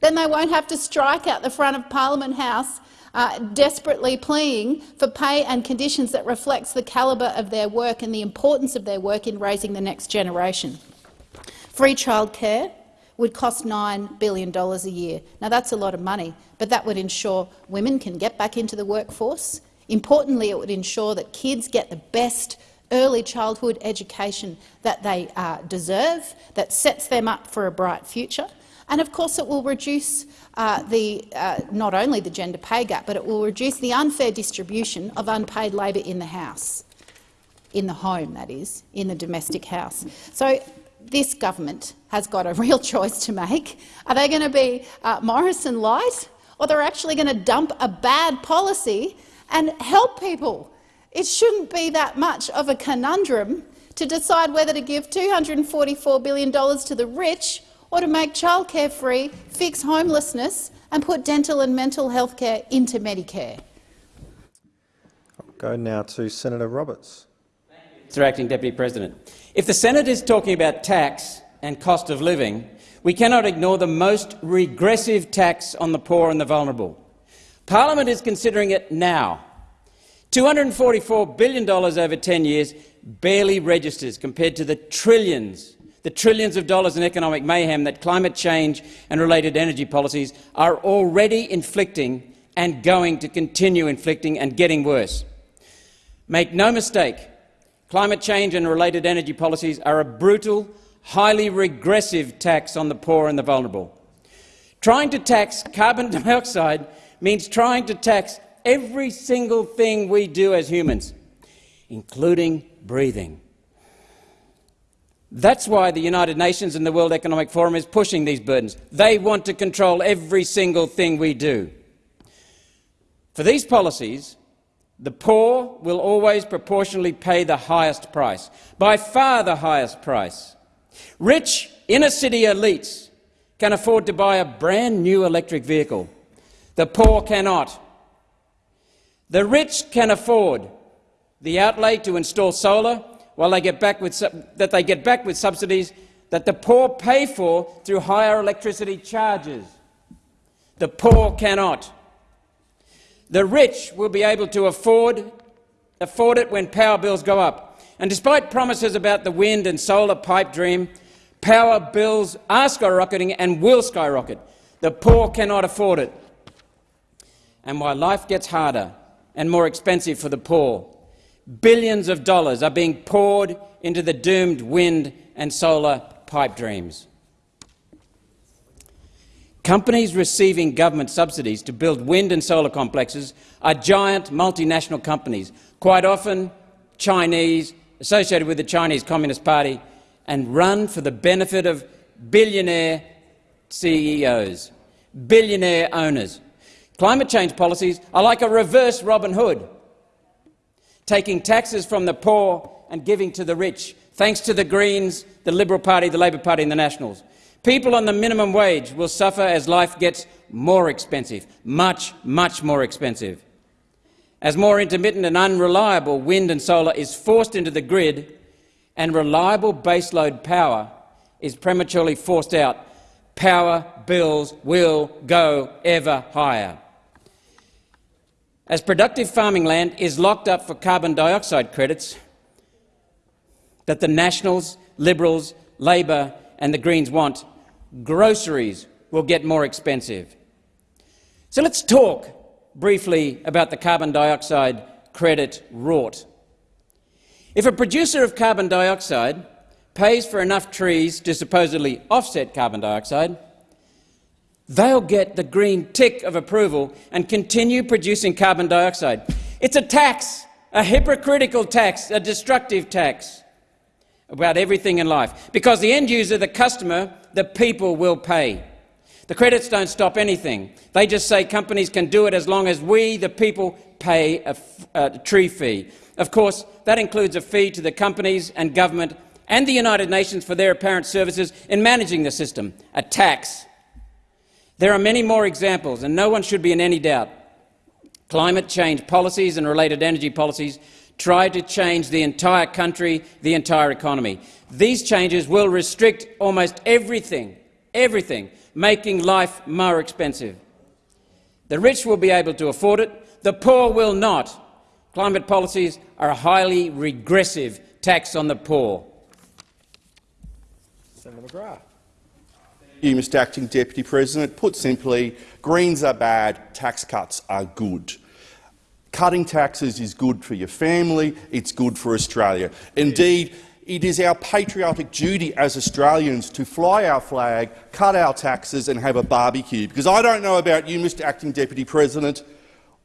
[SPEAKER 7] Then they won't have to strike out the front of Parliament House uh, desperately pleading for pay and conditions that reflects the calibre of their work and the importance of their work in raising the next generation. Free childcare, would cost $9 billion a year. Now, that's a lot of money, but that would ensure women can get back into the workforce. Importantly, it would ensure that kids get the best early childhood education that they uh, deserve, that sets them up for a bright future. And of course, it will reduce uh, the, uh, not only the gender pay gap, but it will reduce the unfair distribution of unpaid labour in the House. in the home, that is, in the domestic house. So this government has got a real choice to make. Are they going to be uh, Morrison light, or they're actually going to dump a bad policy and help people? It shouldn't be that much of a conundrum to decide whether to give $244 billion to the rich or to make childcare free, fix homelessness and put dental and mental health care into Medicare.
[SPEAKER 1] I'll go now to Senator Roberts.
[SPEAKER 8] Mr Acting Deputy President. If the Senate is talking about tax and cost of living, we cannot ignore the most regressive tax on the poor and the vulnerable. Parliament is considering it now. $244 billion over 10 years barely registers compared to the trillions, the trillions of dollars in economic mayhem that climate change and related energy policies are already inflicting and going to continue inflicting and getting worse. Make no mistake, climate change and related energy policies are a brutal, highly regressive tax on the poor and the vulnerable. Trying to tax carbon dioxide means trying to tax every single thing we do as humans, including breathing. That's why the United Nations and the World Economic Forum is pushing these burdens. They want to control every single thing we do. For these policies, the poor will always proportionally pay the highest price, by far the highest price. Rich inner-city elites can afford to buy a brand new electric vehicle. The poor cannot. The rich can afford the outlay to install solar while they get back with, that they get back with subsidies that the poor pay for through higher electricity charges. The poor cannot. The rich will be able to afford, afford it when power bills go up. And despite promises about the wind and solar pipe dream, power bills are skyrocketing and will skyrocket. The poor cannot afford it. And while life gets harder and more expensive for the poor, Billions of dollars are being poured into the doomed wind and solar pipe dreams. Companies receiving government subsidies to build wind and solar complexes are giant multinational companies, quite often Chinese, associated with the Chinese Communist Party, and run for the benefit of billionaire CEOs, billionaire owners. Climate change policies are like a reverse Robin Hood taking taxes from the poor and giving to the rich, thanks to the Greens, the Liberal Party, the Labor Party and the Nationals. People on the minimum wage will suffer as life gets more expensive, much, much more expensive. As more intermittent and unreliable wind and solar is forced into the grid and reliable baseload power is prematurely forced out, power bills will go ever higher. As productive farming land is locked up for carbon dioxide credits that the Nationals, Liberals, Labor and the Greens want, groceries will get more expensive. So let's talk briefly about the carbon dioxide credit rort. If a producer of carbon dioxide pays for enough trees to supposedly offset carbon dioxide, they'll get the green tick of approval and continue producing carbon dioxide. It's a tax, a hypocritical tax, a destructive tax about everything in life, because the end user, the customer, the people will pay. The credits don't stop anything. They just say companies can do it as long as we, the people, pay a, tree fee. Of course, that includes a fee to the companies and government and the United Nations for their apparent services in managing the system, a tax. There are many more examples, and no one should be in any doubt. Climate change policies and related energy policies try to change the entire country, the entire economy. These changes will restrict almost everything, everything, making life more expensive. The rich will be able to afford it, the poor will not. Climate policies are a highly regressive tax on the poor.
[SPEAKER 1] Senator McGrath
[SPEAKER 9] you, Mr Acting Deputy President. Put simply, Greens are bad, tax cuts are good. Cutting taxes is good for your family, it's good for Australia. Indeed, it is our patriotic duty as Australians to fly our flag, cut our taxes and have a barbecue. Because I don't know about you, Mr Acting Deputy President,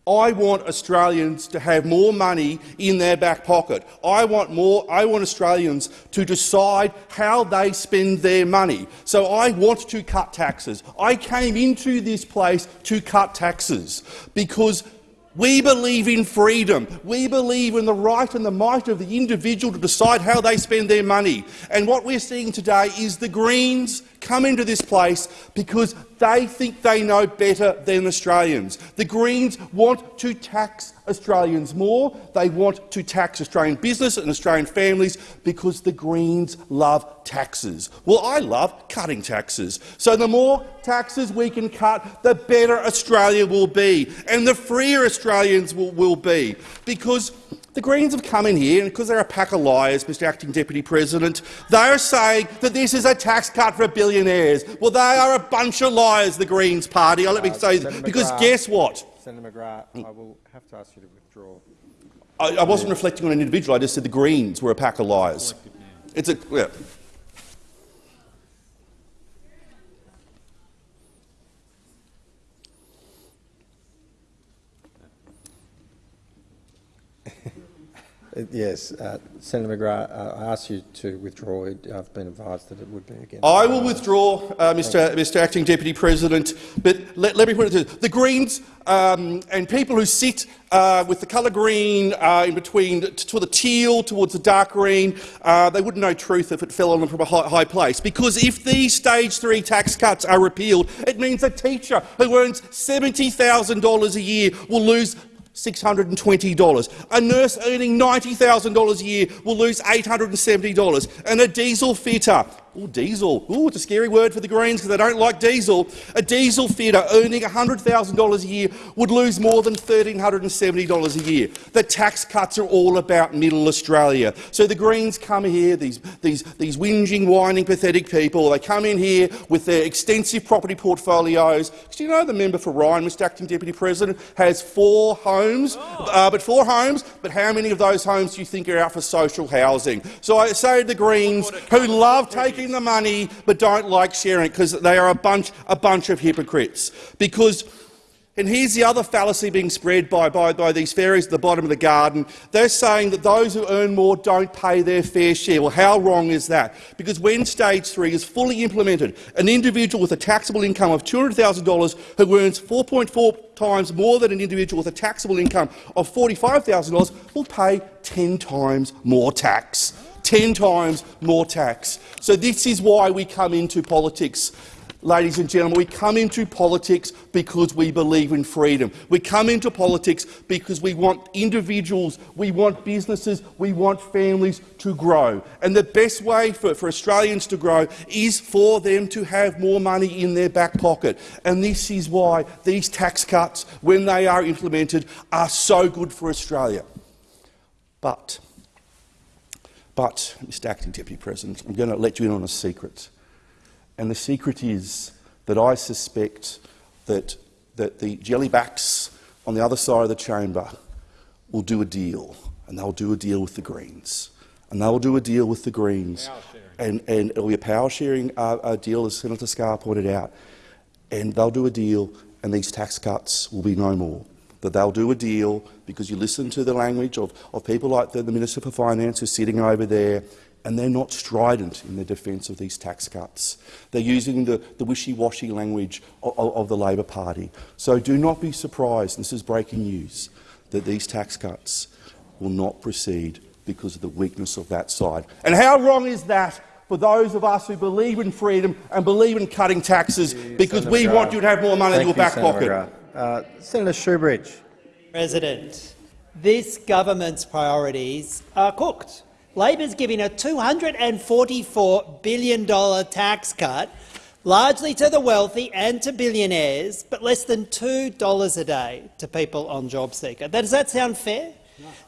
[SPEAKER 9] I want Australians to have more money in their back pocket. I want more. I want Australians to decide how they spend their money. So I want to cut taxes. I came into this place to cut taxes because we believe in freedom. We believe in the right and the might of the individual to decide how they spend their money. And what we're seeing today is the Greens come into this place because they think they know better than Australians. The Greens want to tax Australians more. They want to tax Australian business and Australian families because the Greens love taxes. Well, I love cutting taxes. So the more taxes we can cut, the better Australia will be and the freer Australians will, will be. Because the Greens have come in here, and because they're a pack of liars, Mr Acting Deputy President, they are saying that this is a tax cut for billionaires. Well, they are a bunch of liars, the Greens party. I let me
[SPEAKER 1] Uh,
[SPEAKER 9] say,
[SPEAKER 1] Senator
[SPEAKER 9] because
[SPEAKER 1] McGrath.
[SPEAKER 9] guess what?
[SPEAKER 1] Senator McGrath, I will have to ask you to withdraw.
[SPEAKER 9] I, I wasn't reflecting on an individual. I just said the Greens were a pack of liars. It's a yeah.
[SPEAKER 1] Yes, uh, Senator McGrath, uh, I ask you to withdraw. I've been advised that it would be against.
[SPEAKER 9] I will withdraw, uh, Mr. Mr. Acting Deputy President. But let, let me put it to you. the Greens um, and people who sit uh, with the colour green uh, in between to the teal towards the dark green, uh, they wouldn't know truth if it fell on them from a high, high place. Because if these stage three tax cuts are repealed, it means a teacher who earns $70,000 a year will lose $620. A nurse earning $90,000 a year will lose $870. And a diesel fitter, oh, diesel, oh, it's a scary word for the Greens because they don't like diesel. A diesel fitter earning $100,000 a year would lose more than $1,370 a year. The tax cuts are all about middle Australia. So the Greens come here, these, these, these whinging, whining, pathetic people, they come in here with their extensive property portfolios. Do you know the member for Ryan, Mr Acting Deputy President, has four homes, uh, but four homes, but how many of those homes do you think are out for social housing? So I say to the Greens, who love taking the money but don't like sharing because they are a bunch, a bunch of hypocrites. Because and here's the other fallacy being spread by, by, by these fairies at the bottom of the garden. They're saying that those who earn more don't pay their fair share. Well, how wrong is that? Because when stage three is fully implemented, an individual with a taxable income of $200,000 who earns 4.4 times more than an individual with a taxable income of $45,000 will pay 10 times more tax. 10 times more tax. So this is why we come into politics. Ladies and gentlemen, we come into politics because we believe in freedom. We come into politics because we want individuals, we want businesses, we want families to grow. And the best way for, for Australians to grow is for them to have more money in their back pocket. And this is why these tax cuts, when they are implemented, are so good for Australia. But, but, Mr Acting Deputy President, I'm going to let you in on a secret. And the secret is that I suspect that, that the jellybacks on the other side of the chamber will do a deal, and they'll do a deal with the Greens. And they'll do a deal with the Greens. And, and it'll be a power sharing uh, uh, deal, as Senator Scarr pointed out. And they'll do a deal, and these tax cuts will be no more. That they'll do a deal because you listen to the language of, of people like the, the Minister for Finance who's sitting over there, and they're not strident in their defence of these tax cuts. They're using the, the wishy-washy language of, of, of the Labor Party. So do not be surprised, this is breaking news, that these tax cuts will not proceed because of the weakness of that side. And how wrong is that for those of us who believe in freedom and believe in cutting taxes because
[SPEAKER 1] Senator
[SPEAKER 9] we
[SPEAKER 1] McGrath.
[SPEAKER 9] want you to have more money in your
[SPEAKER 1] you,
[SPEAKER 9] back pocket?
[SPEAKER 1] Uh, Senator Shoebridge.
[SPEAKER 10] President, this government's priorities are cooked. Labor's giving a $244 billion tax cut, largely to the wealthy and to billionaires, but less than $2 a day to people on JobSeeker. Does that sound fair?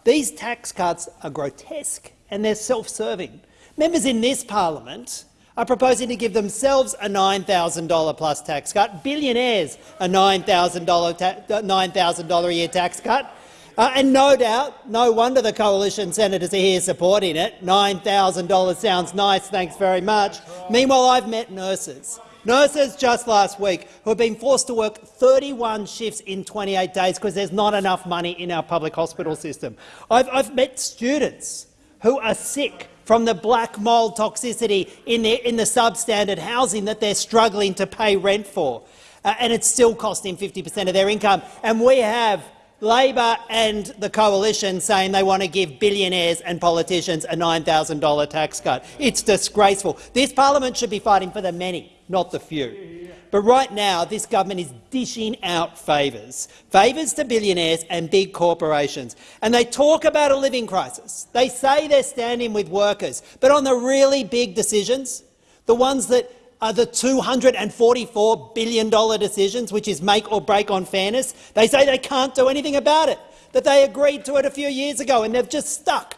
[SPEAKER 10] These tax cuts are grotesque and they're self-serving. Members in this parliament are proposing to give themselves a $9,000 plus tax cut, billionaires a $9,000 ta $9,000 a year tax cut, uh, and no doubt, no wonder the coalition senators are here supporting it. $9,000 sounds nice, thanks very much. Meanwhile, I've met nurses Nurses just last week who have been forced to work 31 shifts in 28 days because there's not enough money in our public hospital system. I've, I've met students who are sick from the black mould toxicity in the, in the substandard housing that they're struggling to pay rent for. Uh, and it's still costing 50 per cent of their income. And we have Labor and the coalition saying they want to give billionaires and politicians a $9,000 tax cut. It's disgraceful. This parliament should be fighting for the many, not the few. But right now, this government is dishing out favours, favours to billionaires and big corporations. And they talk about a living crisis. They say they're standing with workers, but on the really big decisions, the ones that are the $244 billion decisions, which is make or break on fairness. They say they can't do anything about it, that they agreed to it a few years ago and they've just stuck.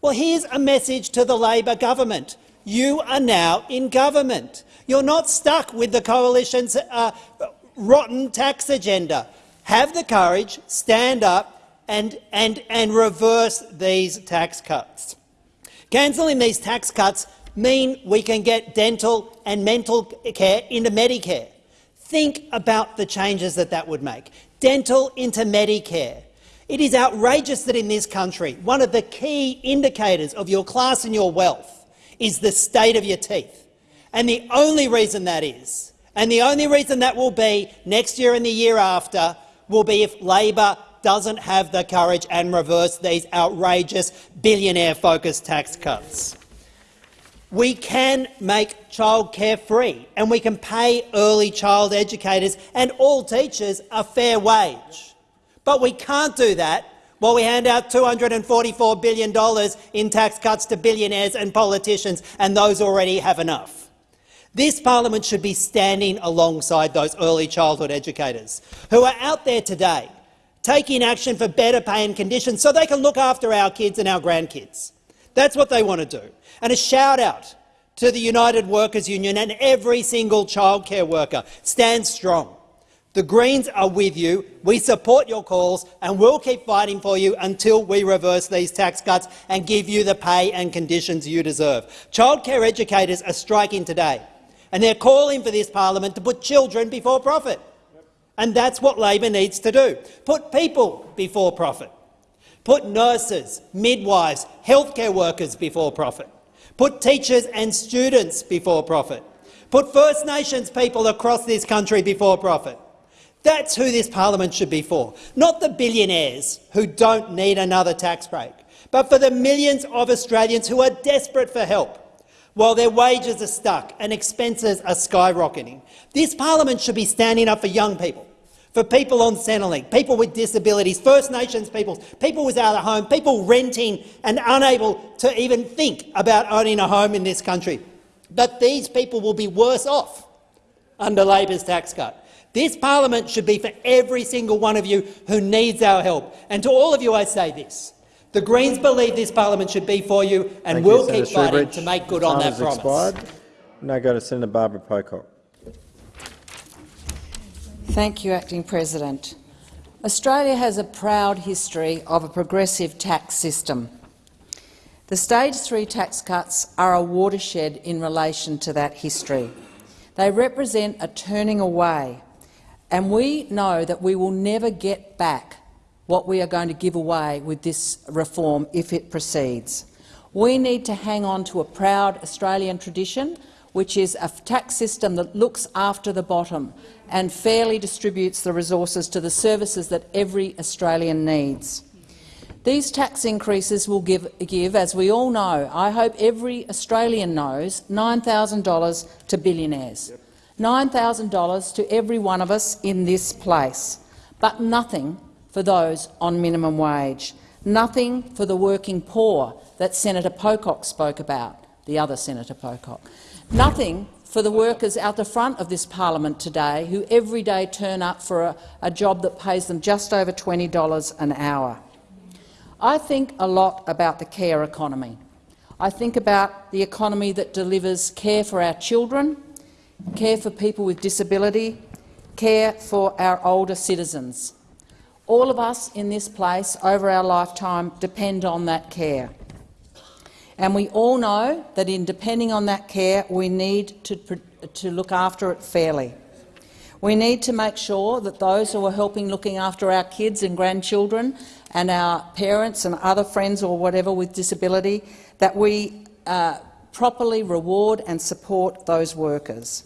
[SPEAKER 10] Well, here's a message to the Labor government. You are now in government. You're not stuck with the coalition's uh, rotten tax agenda. Have the courage, stand up and, and, and reverse these tax cuts. Cancelling these tax cuts mean we can get dental and mental care into Medicare. Think about the changes that that would make. Dental into Medicare. It is outrageous that in this country, one of the key indicators of your class and your wealth is the state of your teeth. And the only reason that is, and the only reason that will be next year and the year after, will be if Labor doesn't have the courage and reverse these outrageous billionaire-focused tax cuts. We can make childcare free and we can pay early child educators and all teachers a fair wage. But we can't do that while we hand out $244 billion in tax cuts to billionaires and politicians, and those already have enough. This parliament should be standing alongside those early childhood educators who are out there today taking action for better pay and conditions so they can look after our kids and our grandkids. That's what they want to do. And a shout out to the United Workers Union and every single childcare worker. Stand strong. The Greens are with you. We support your calls and we'll keep fighting for you until we reverse these tax cuts and give you the pay and conditions you deserve. Childcare educators are striking today and they're calling for this parliament to put children before profit. And that's what Labor needs to do. Put people before profit. Put nurses, midwives, healthcare workers before profit. Put teachers and students before profit. Put First Nations people across this country before profit. That's who this parliament should be for, not the billionaires who don't need another tax break, but for the millions of Australians who are desperate for help while their wages are stuck and expenses are skyrocketing. This parliament should be standing up for young people, for people on Centrelink, people with disabilities, First Nations peoples, people without a home, people renting and unable to even think about owning a home in this country. But these people will be worse off under Labor's tax cut. This parliament should be for every single one of you who needs our help. And to all of you I say this. The Greens believe this parliament should be for you and
[SPEAKER 1] Thank
[SPEAKER 10] will
[SPEAKER 1] you,
[SPEAKER 10] keep
[SPEAKER 1] Senator
[SPEAKER 10] fighting
[SPEAKER 1] Shoebridge.
[SPEAKER 10] to make good on that
[SPEAKER 1] has
[SPEAKER 10] promise.
[SPEAKER 1] Expired. Now go to Senator Barbara Pocock.
[SPEAKER 11] Thank you, Acting President. Australia has a proud history of a progressive tax system. The Stage 3 tax cuts are a watershed in relation to that history. They represent a turning away, and we know that we will never get back what we are going to give away with this reform if it proceeds. We need to hang on to a proud Australian tradition which is a tax system that looks after the bottom and fairly distributes the resources to the services that every Australian needs. These tax increases will give, give, as we all know, I hope every Australian knows, $9,000 to billionaires. $9,000 to every one of us in this place, but nothing for those on minimum wage, nothing for the working poor that Senator Pocock spoke about, the other Senator Pocock. Nothing for the workers out the front of this parliament today who every day turn up for a, a job that pays them just over $20 an hour. I think a lot about the care economy. I think about the economy that delivers care for our children, care for people with disability, care for our older citizens. All of us in this place over our lifetime depend on that care. And we all know that in depending on that care, we need to to look after it fairly. We need to make sure that those who are helping looking after our kids and grandchildren and our parents and other friends or whatever with disability, that we uh, properly reward and support those workers.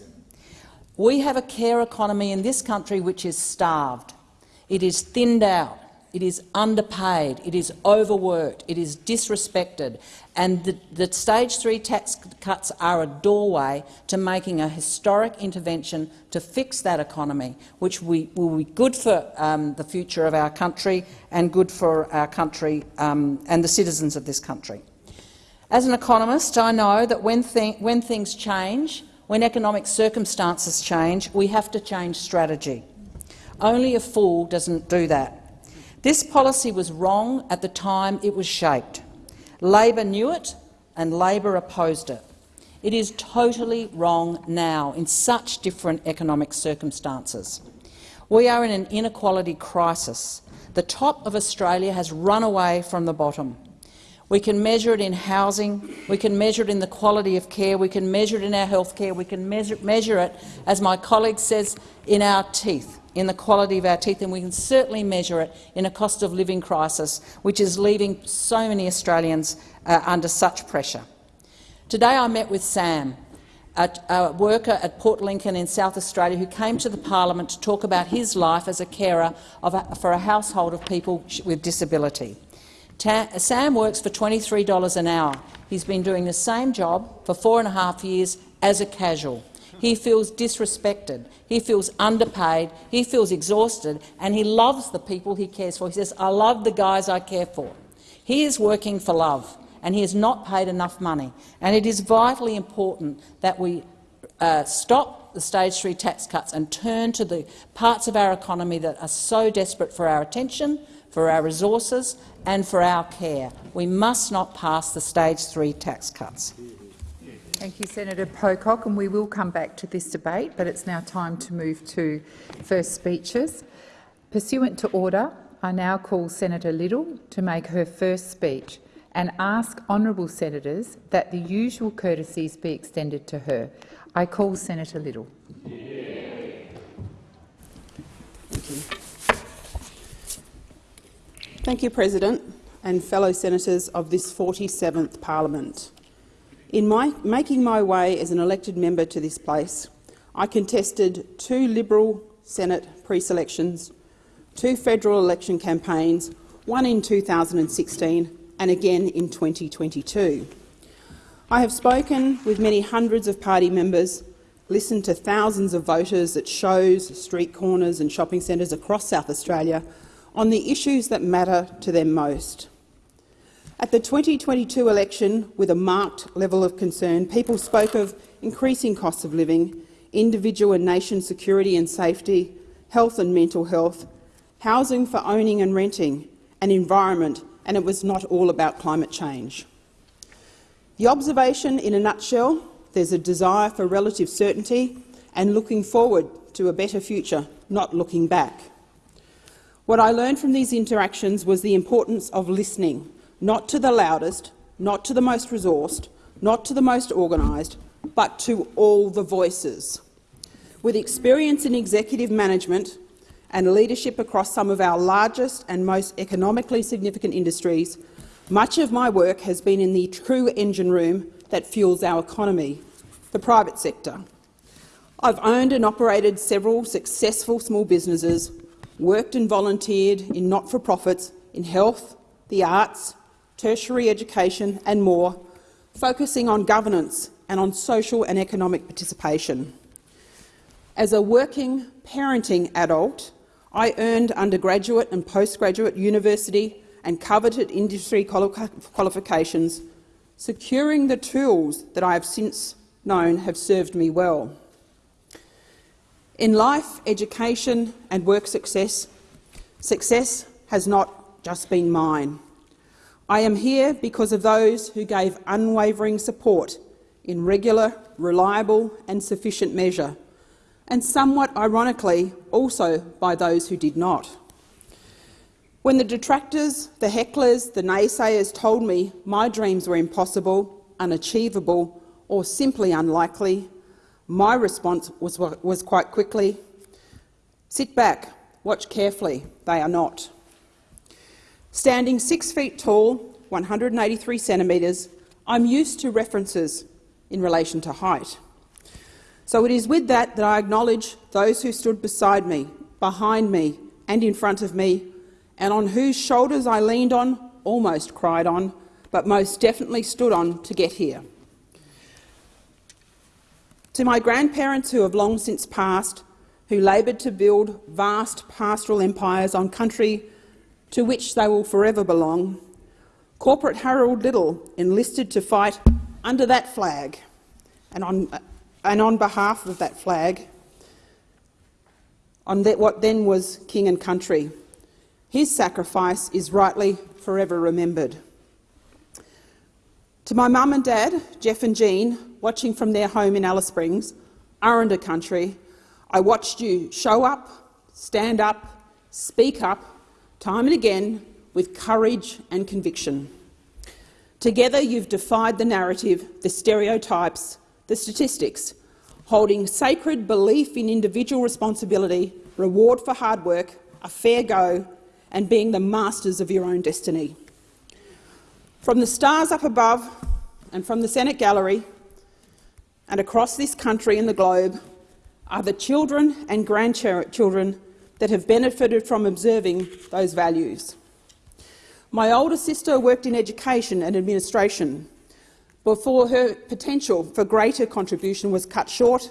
[SPEAKER 11] We have a care economy in this country which is starved. It is thinned out. It is underpaid, it is overworked, it is disrespected, and the, the, stage three tax cuts are a doorway to making a historic intervention to fix that economy, which we, will be good for um, the future of our country and good for our country um, and the citizens of this country. As an economist, I know that when, th when things change, when economic circumstances change, we have to change strategy. Only a fool doesn't do that. This policy was wrong at the time it was shaped. Labor knew it and Labor opposed it. It is totally wrong now in such different economic circumstances. We are in an inequality crisis. The top of Australia has run away from the bottom. We can measure it in housing, we can measure it in the quality of care, we can measure it in our health care, we can measure, measure it, as my colleague says, in our teeth in the quality of our teeth, and we can certainly measure it in a cost of living crisis, which is leaving so many Australians uh, under such pressure. Today I met with Sam, a, a, worker at Port Lincoln in South Australia who came to the parliament to talk about his life as a carer a, for a household of people with disability. Ta Sam works for $23 an hour. He's been doing the same job for four and a half years as a casual. He feels disrespected. He feels underpaid. He feels exhausted, and he loves the people he cares for. He says, I love the guys I care for. He is working for love, and he has not paid enough money. And it is vitally important that we uh, stop the stage three tax cuts and turn to the parts of our economy that are so desperate for our attention, for our resources and for our care. We must not pass the stage three tax cuts.
[SPEAKER 12] Thank you, Senator Pocock, and we will come back to this debate, but it's now time to move to first speeches. Pursuant to order, I now call Senator Liddle to make her first speech and ask honourable senators that the usual courtesies be extended to her. I call Senator
[SPEAKER 13] you. Thank you, President and fellow senators of this 47th parliament. In my, making my way as an elected member to this place, I contested two Liberal Senate pre-selections, two federal election campaigns, one in 2016 and again in 2022. I have spoken with many hundreds of party members, listened to thousands of voters at shows, street corners and shopping centres across South Australia on the issues that matter to them most. At the 2022 election, with a marked level of concern, people spoke of increasing costs of living, individual and nation security and safety, health and mental health, housing for owning and renting, and environment, and it was not all about climate change. The observation in a nutshell, there's a desire for relative certainty and looking forward to a better future, not looking back. What I learned from these interactions was the importance of listening not to the loudest, not to the most resourced, not to the most organised, but to all the voices. With experience in executive management and leadership across some of our largest and most economically significant industries, much of my work has been in the true engine room that fuels our economy, the private sector. I've owned and operated several successful small businesses, worked and volunteered in not-for-profits in health, the arts, tertiary education and more, focusing on governance and on social and economic participation. As a working parenting adult, I earned undergraduate and postgraduate university and coveted industry qualifications, securing the tools that I have since known have served me well. In life, education and work success, success has not just been mine. I am here because of those who gave unwavering support in regular, reliable and sufficient measure, and somewhat ironically also by those who did not. When the detractors, the hecklers, the naysayers told me my dreams were impossible, unachievable or simply unlikely, My response was, was quite quickly, sit back, watch carefully, they are not. Standing six feet tall, 183 centimetres, I'm used to references in relation to height. So it is with that that I acknowledge those who stood beside me, behind me and in front of me, and on whose shoulders I leaned on, almost cried on, but most definitely stood on to get here. To my grandparents who have long since passed, who laboured to build vast pastoral empires on country to which they will forever belong, Corporate Harold Liddle enlisted to fight under that flag and on, and on behalf of that flag, on that, what then was king and country. His sacrifice is rightly forever remembered. To my mum and dad, Jeff and Jean, watching from their home in Alice Springs, Aranda country, I watched you show up, stand up, speak up, time and again, with courage and conviction. Together you've defied the narrative, the stereotypes, the statistics, holding sacred belief in individual responsibility, reward for hard work, a fair go, and being the masters of your own destiny. From the stars up above and from the Senate gallery and across this country and the globe are the children and grandchildren that have benefited from observing those values. My older sister worked in education and administration before her potential for greater contribution was cut short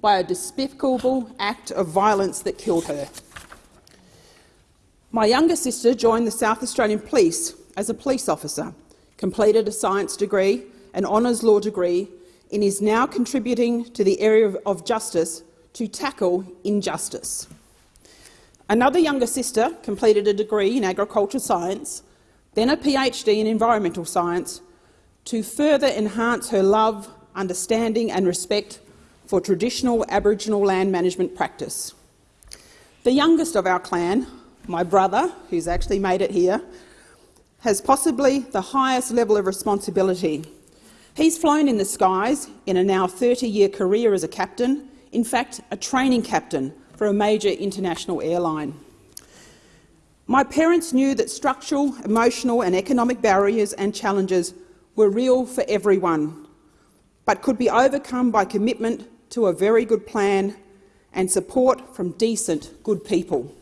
[SPEAKER 13] by a despicable act of violence that killed her. My younger sister joined the South Australian Police as a police officer, completed a science degree, an honours law degree, and is now contributing to the area of justice to tackle injustice. Another younger sister completed a degree in agricultural science, then a PhD in environmental science, to further enhance her love, understanding and respect for traditional Aboriginal land management practice. The youngest of our clan, my brother, who's actually made it here, has possibly the highest level of responsibility. He's flown in the skies in a now 30-year career as a captain, in fact a training captain for a major international airline. My parents knew that structural, emotional and economic barriers and challenges were real for everyone, but could be overcome by commitment to a very good plan and support from decent, good people.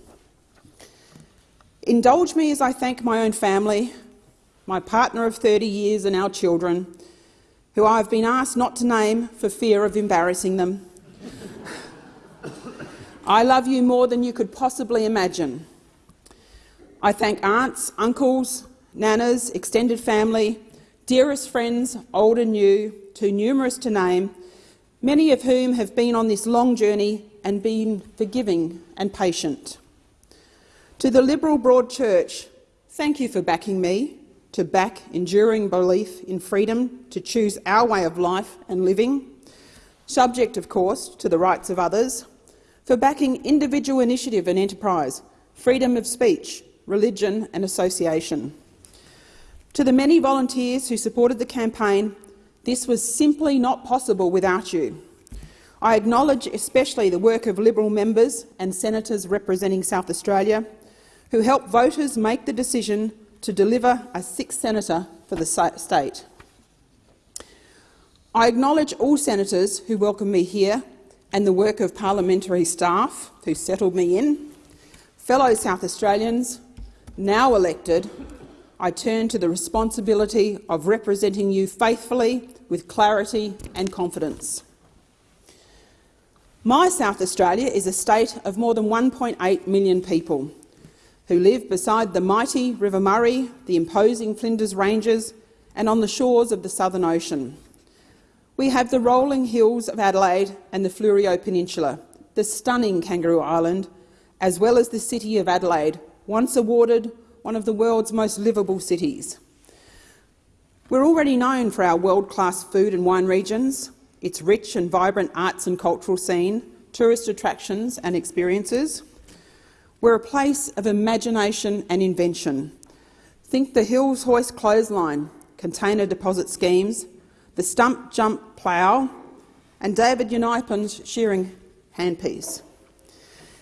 [SPEAKER 13] Indulge me as I thank my own family, my partner of 30 years and our children, who I have been asked not to name for fear of embarrassing them. I love you more than you could possibly imagine. I thank aunts, uncles, nanas, extended family, dearest friends, old and new, too numerous to name, many of whom have been on this long journey and been forgiving and patient. To the Liberal Broad Church, thank you for backing me, to back enduring belief in freedom to choose our way of life and living, subject, of course, to the rights of others, for backing individual initiative and enterprise, freedom of speech, religion and association. To the many volunteers who supported the campaign, this was simply not possible without you. I acknowledge especially the work of Liberal members and senators representing South Australia, who helped voters make the decision to deliver a sixth senator for the state. I acknowledge all senators who welcomed me here and the work of parliamentary staff who settled me in, fellow South Australians, now elected, I turn to the responsibility of representing you faithfully, with clarity and confidence. My South Australia is a state of more than 1.8 million people who live beside the mighty River Murray, the imposing Flinders Ranges and on the shores of the Southern Ocean. We have the rolling hills of Adelaide and the Fleurieu Peninsula, the stunning Kangaroo Island, as well as the city of Adelaide, once awarded one of the world's most livable cities. We're already known for our world-class food and wine regions, its rich and vibrant arts and cultural scene, tourist attractions and experiences, we're a place of imagination and invention. Think the Hills Hoist clothesline, container deposit schemes, the stump jump plough, and David Unaipon's shearing handpiece.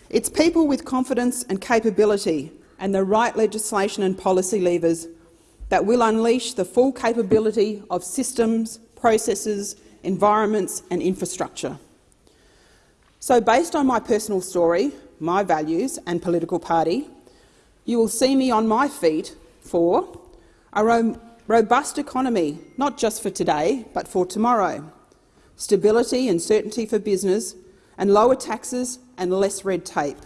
[SPEAKER 13] It's people with confidence and capability and the right legislation and policy levers that will unleash the full capability of systems, processes, environments and infrastructure. So, based on my personal story, my values and political party, you will see me on my feet for a ro robust economy, not just for today but for tomorrow, stability and certainty for business, and lower taxes and less red tape,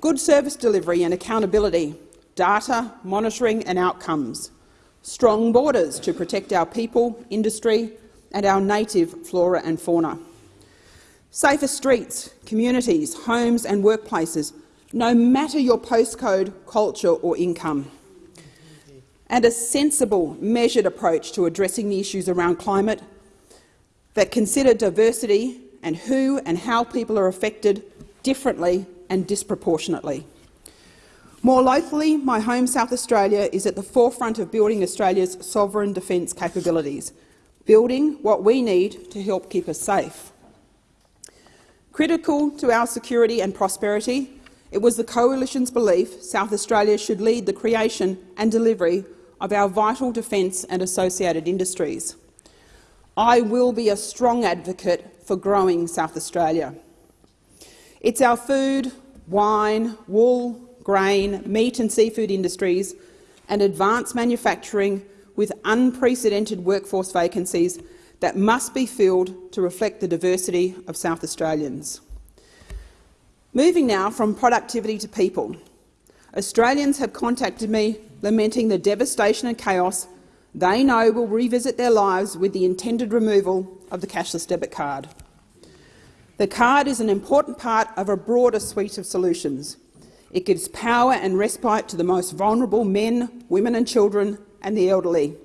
[SPEAKER 13] good service delivery and accountability, data, monitoring and outcomes, strong borders to protect our people, industry and our native flora and fauna, safer streets, communities, homes and workplaces, no matter your postcode, culture or income, and a sensible, measured approach to addressing the issues around climate that consider diversity and who and how people are affected differently and disproportionately. More locally, my home South Australia is at the forefront of building Australia's sovereign defence capabilities, building what we need to help keep us safe. Critical to our security and prosperity, it was the Coalition's belief South Australia should lead the creation and delivery of our vital defence and associated industries. I will be a strong advocate for growing South Australia. It's our food, wine, wool, grain, meat and seafood industries and advanced manufacturing with unprecedented workforce vacancies that must be filled to reflect the diversity of South Australians. Moving now from productivity to people, Australians have contacted me lamenting the devastation and chaos they know will revisit their lives with the intended removal of the cashless debit card. The card is an important part of a broader suite of solutions. It gives power and respite to the most vulnerable men, women and children and the elderly.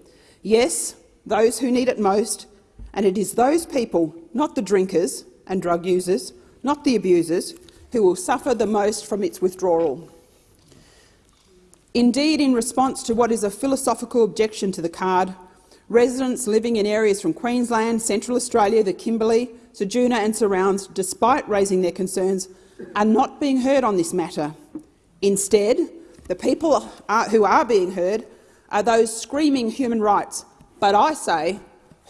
[SPEAKER 13] Yes, those who need it most, and it is those people, not the drinkers and drug users, not the abusers, who will suffer the most from its withdrawal. Indeed, in response to what is a philosophical objection to the card, residents living in areas from Queensland, Central Australia, the Kimberley, Ceduna and surrounds, despite raising their concerns, are not being heard on this matter. Instead, the people are, who are being heard are those screaming human rights. But I say,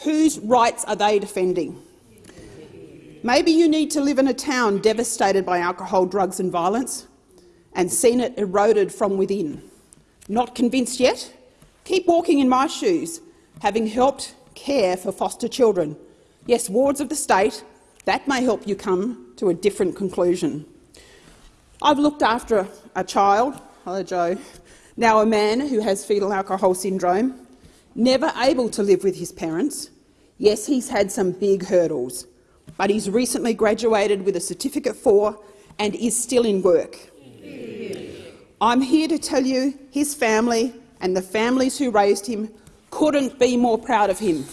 [SPEAKER 13] whose rights are they defending? Maybe you need to live in a town devastated by alcohol, drugs and violence and seen it eroded from within. Not convinced yet? Keep walking in my shoes, having helped care for foster children. Yes, wards of the state, that may help you come to a different conclusion. I've looked after a child, hello Joe, now a man who has fetal alcohol syndrome, never able to live with his parents. Yes, he's had some big hurdles, but he's recently graduated with a Certificate four and is still in work. I'm here to tell you his family and the families who raised him couldn't be more proud of him.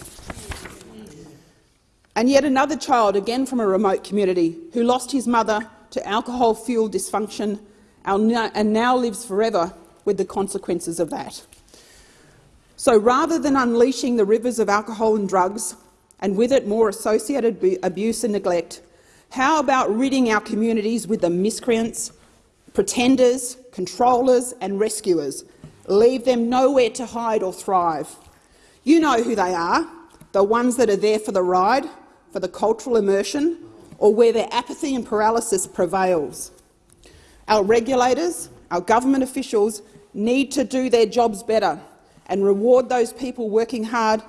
[SPEAKER 13] And yet another child, again from a remote community, who lost his mother to alcohol-fuelled dysfunction and now lives forever with the consequences of that. So rather than unleashing the rivers of alcohol and drugs, and with it more associated abuse and neglect, how about ridding our communities with the miscreants, pretenders, controllers and rescuers. Leave them nowhere to hide or thrive. You know who they are, the ones that are there for the ride, for the cultural immersion, or where their apathy and paralysis prevails. Our regulators, our government officials need to do their jobs better and reward those people working hard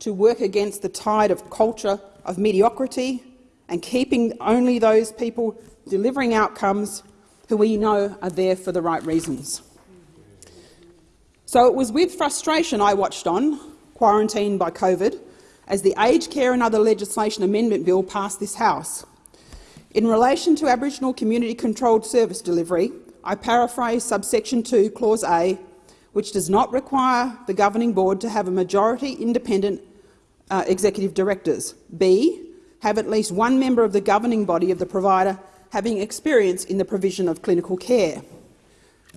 [SPEAKER 13] to work against the tide of culture of mediocrity and keeping only those people delivering outcomes who we know are there for the right reasons. So it was with frustration I watched on, quarantined by COVID, as the Aged Care and Other Legislation Amendment Bill passed this House. In relation to Aboriginal community-controlled service delivery, I paraphrase subsection 2, clause A, which does not require the governing board to have a majority independent uh, executive directors. B, have at least one member of the governing body of the provider having experience in the provision of clinical care.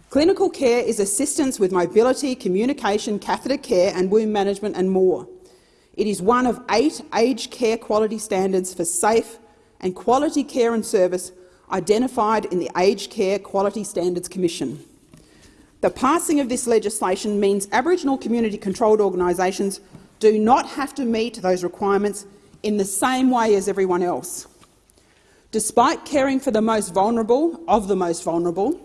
[SPEAKER 13] Clinical care is assistance with mobility, communication, catheter care and wound management and more. It is one of eight aged care quality standards for safe and quality care and service identified in the Aged Care Quality Standards Commission. The passing of this legislation means Aboriginal community-controlled organisations do not have to meet those requirements in the same way as everyone else. Despite caring for the most vulnerable of the most vulnerable,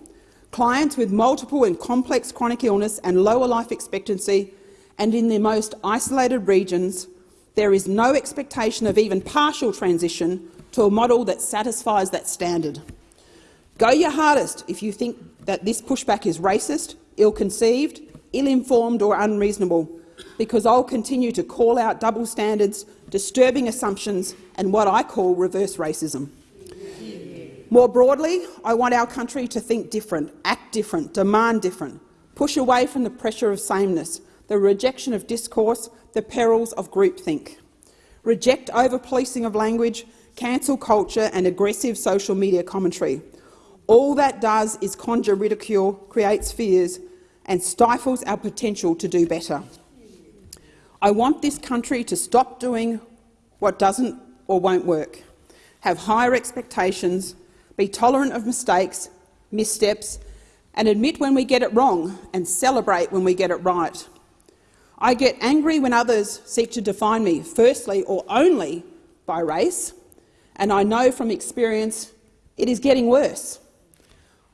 [SPEAKER 13] clients with multiple and complex chronic illness and lower life expectancy and in the most isolated regions, there is no expectation of even partial transition to a model that satisfies that standard. Go your hardest if you think that this pushback is racist, ill-conceived, ill-informed or unreasonable, because I'll continue to call out double standards, disturbing assumptions and what I call reverse racism. More broadly, I want our country to think different, act different, demand different, push away from the pressure of sameness, the rejection of discourse, the perils of groupthink. Reject over-policing of language, cancel culture and aggressive social media commentary. All that does is conjure ridicule, creates fears and stifles our potential to do better. I want this country to stop doing what doesn't or won't work, have higher expectations, be tolerant of mistakes, missteps, and admit when we get it wrong and celebrate when we get it right. I get angry when others seek to define me, firstly or only by race, and I know from experience it is getting worse.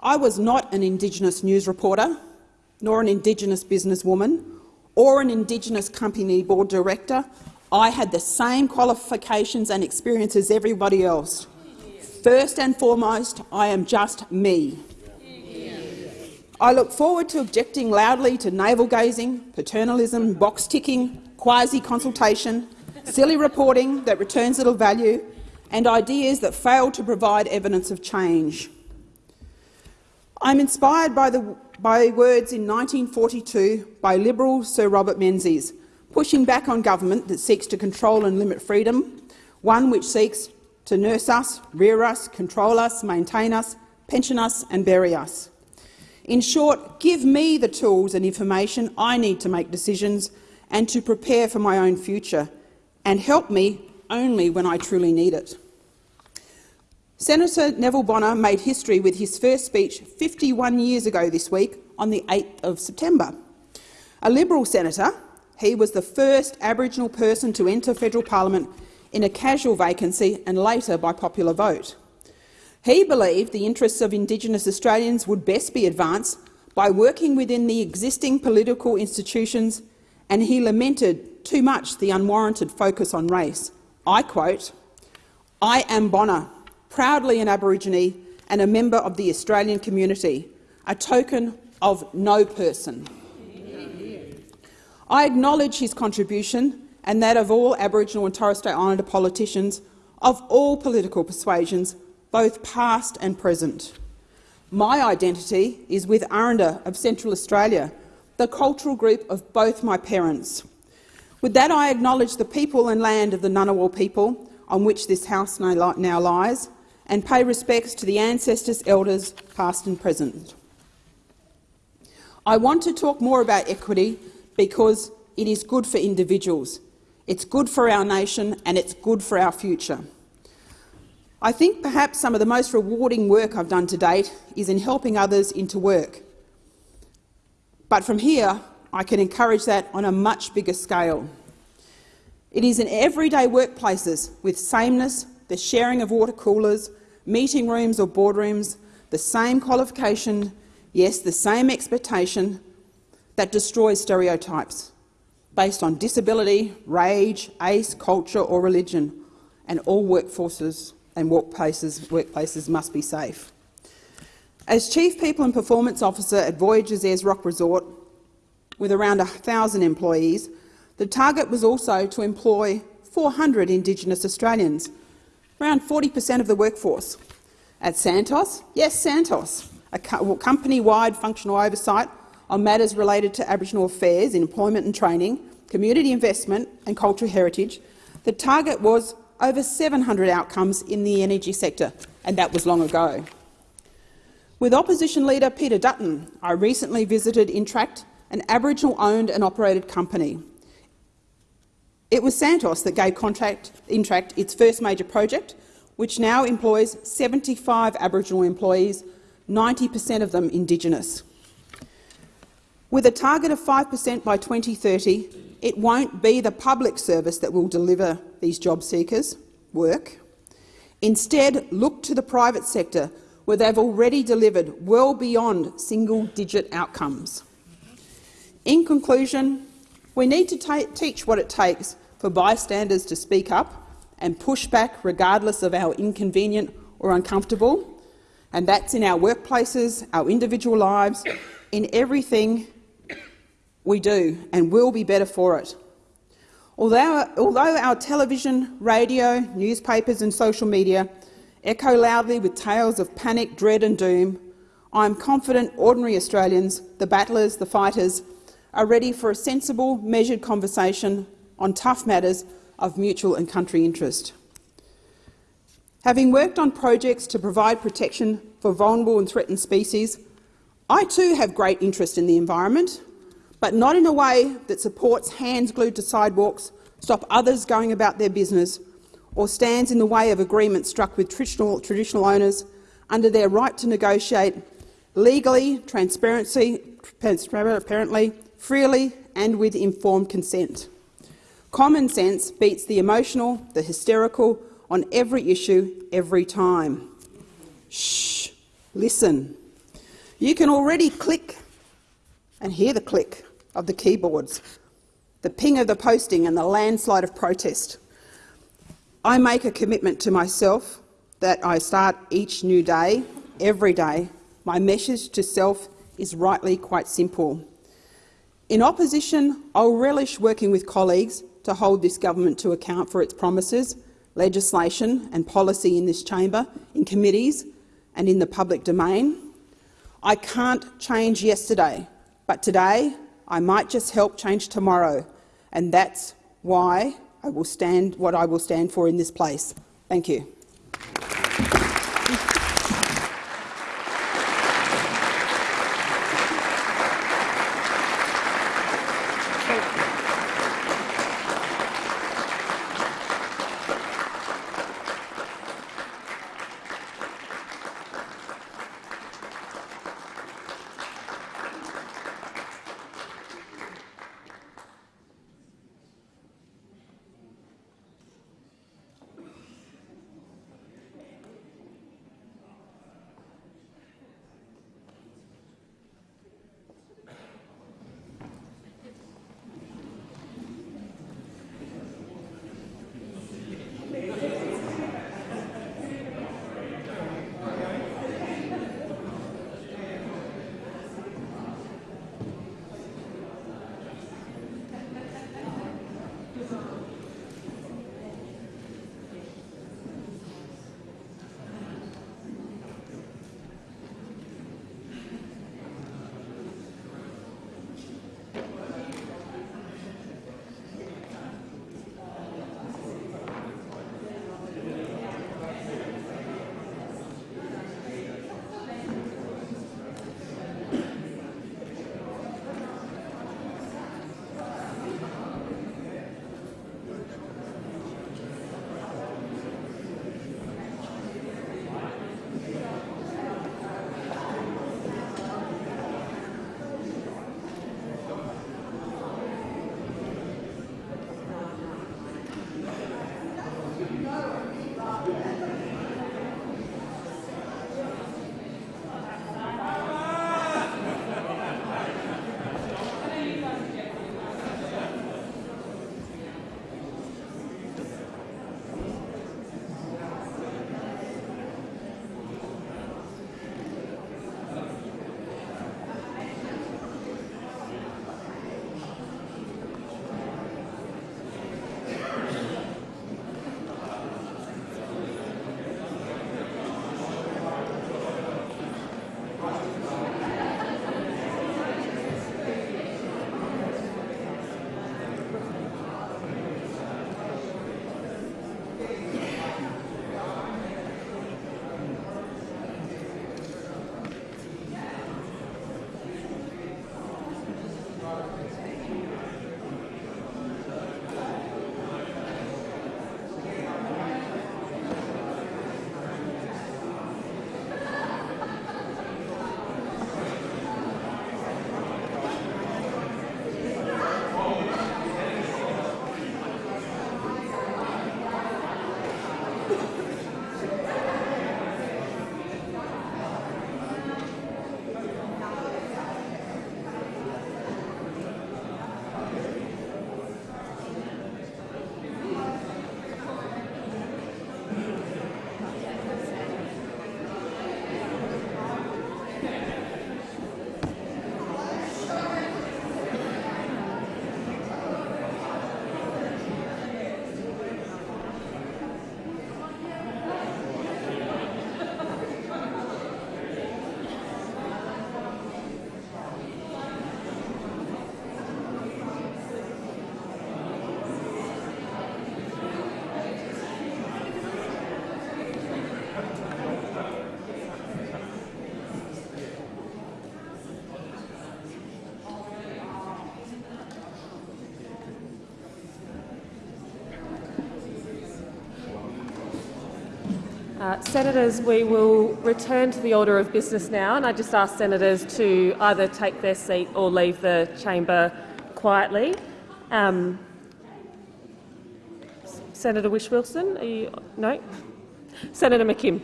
[SPEAKER 13] I was not an Indigenous news reporter, nor an Indigenous businesswoman, or an Indigenous company board director. I had the same qualifications and experience as everybody else. First and foremost, I am just me. I look forward to objecting loudly to navel-gazing, paternalism, box-ticking, quasi-consultation, silly reporting that returns little value, and ideas that fail to provide evidence of change. I'm inspired by, the, by words in 1942 by Liberal Sir Robert Menzies, pushing back on government that seeks to control and limit freedom, one which seeks to nurse us, rear us, control us, maintain us, pension us and bury us. In short, give me the tools and information I need to make decisions and to prepare for my own future, and help me only when I truly need it. Senator Neville Bonner made history with his first speech 51 years ago this week on the 8th of September. A Liberal senator, he was the first Aboriginal person to enter federal parliament in a casual vacancy and later by popular vote. He believed the interests of Indigenous Australians would best be advanced by working within the existing political institutions, and he lamented too much the unwarranted focus on race. I quote, I am Bonner, proudly an Aborigine and a member of the Australian community, a token of no person. I acknowledge his contribution and that of all Aboriginal and Torres Strait Islander politicians of all political persuasions, both past and present. My identity is with Aranda of Central Australia, the cultural group of both my parents. With that, I acknowledge the people and land of the Ngunnawal people on which this house now lies, and pay respects to the ancestors, elders, past and present. I want to talk more about equity because it is good for individuals, it's good for our nation and it's good for our future. I think perhaps some of the most rewarding work I've done to date is in helping others into work. But from here, I can encourage that on a much bigger scale. It is in everyday workplaces with sameness, the sharing of water coolers, meeting rooms or boardrooms, the same qualification, yes, the same expectation that destroys stereotypes based on disability, rage, ace, culture or religion, and all workforces and workplaces, workplaces must be safe. As Chief People and Performance Officer at Voyages Ayers Rock Resort, with around 1,000 employees, the target was also to employ 400 Indigenous Australians around 40 per cent of the workforce. At Santos, yes, Santos, a company-wide functional oversight on matters related to Aboriginal affairs in employment and training, community investment and cultural heritage, the target was over 700 outcomes in the energy sector, and that was long ago. With opposition leader Peter Dutton, I recently visited Intract, an Aboriginal-owned and operated company. It was Santos that gave contract, Intract its first major project, which now employs 75 Aboriginal employees, 90 per cent of them Indigenous. With a target of 5 per cent by 2030, it won't be the public service that will deliver these job seekers work. Instead, look to the private sector, where they've already delivered well beyond single-digit outcomes. In conclusion, we need to teach what it takes for bystanders to speak up and push back regardless of how inconvenient or uncomfortable, and that's in our workplaces, our individual lives, in everything we do, and will be better for it. Although, although our television, radio, newspapers and social media echo loudly with tales of panic, dread and doom, I am confident ordinary Australians, the battlers, the fighters, are ready for a sensible, measured conversation on tough matters of mutual and country interest. Having worked on projects to provide protection for vulnerable and threatened species, I too have great interest in the environment, but not in a way that supports hands glued to sidewalks, stop others going about their business, or stands in the way of agreements struck with traditional, traditional owners under their right to negotiate legally, transparency, transparently, freely and with informed consent. Common sense beats the emotional, the hysterical, on every issue, every time. Shh, listen. You can already click and hear the click of the keyboards, the ping of the posting and the landslide of protest. I make a commitment to myself that I start each new day, every day. My message to self is rightly quite simple. In opposition, I'll relish working with colleagues to hold this government to account for its promises, legislation and policy in this chamber, in committees and in the public domain. I can't change yesterday, but today I might just help change tomorrow, and that's why I will stand what I will stand for in this place. Thank you.
[SPEAKER 14] Senators, we will return to the order of business now, and I just ask senators to either take their seat or leave the chamber quietly. Um, Senator Whish-Wilson, are you no? Senator McKim.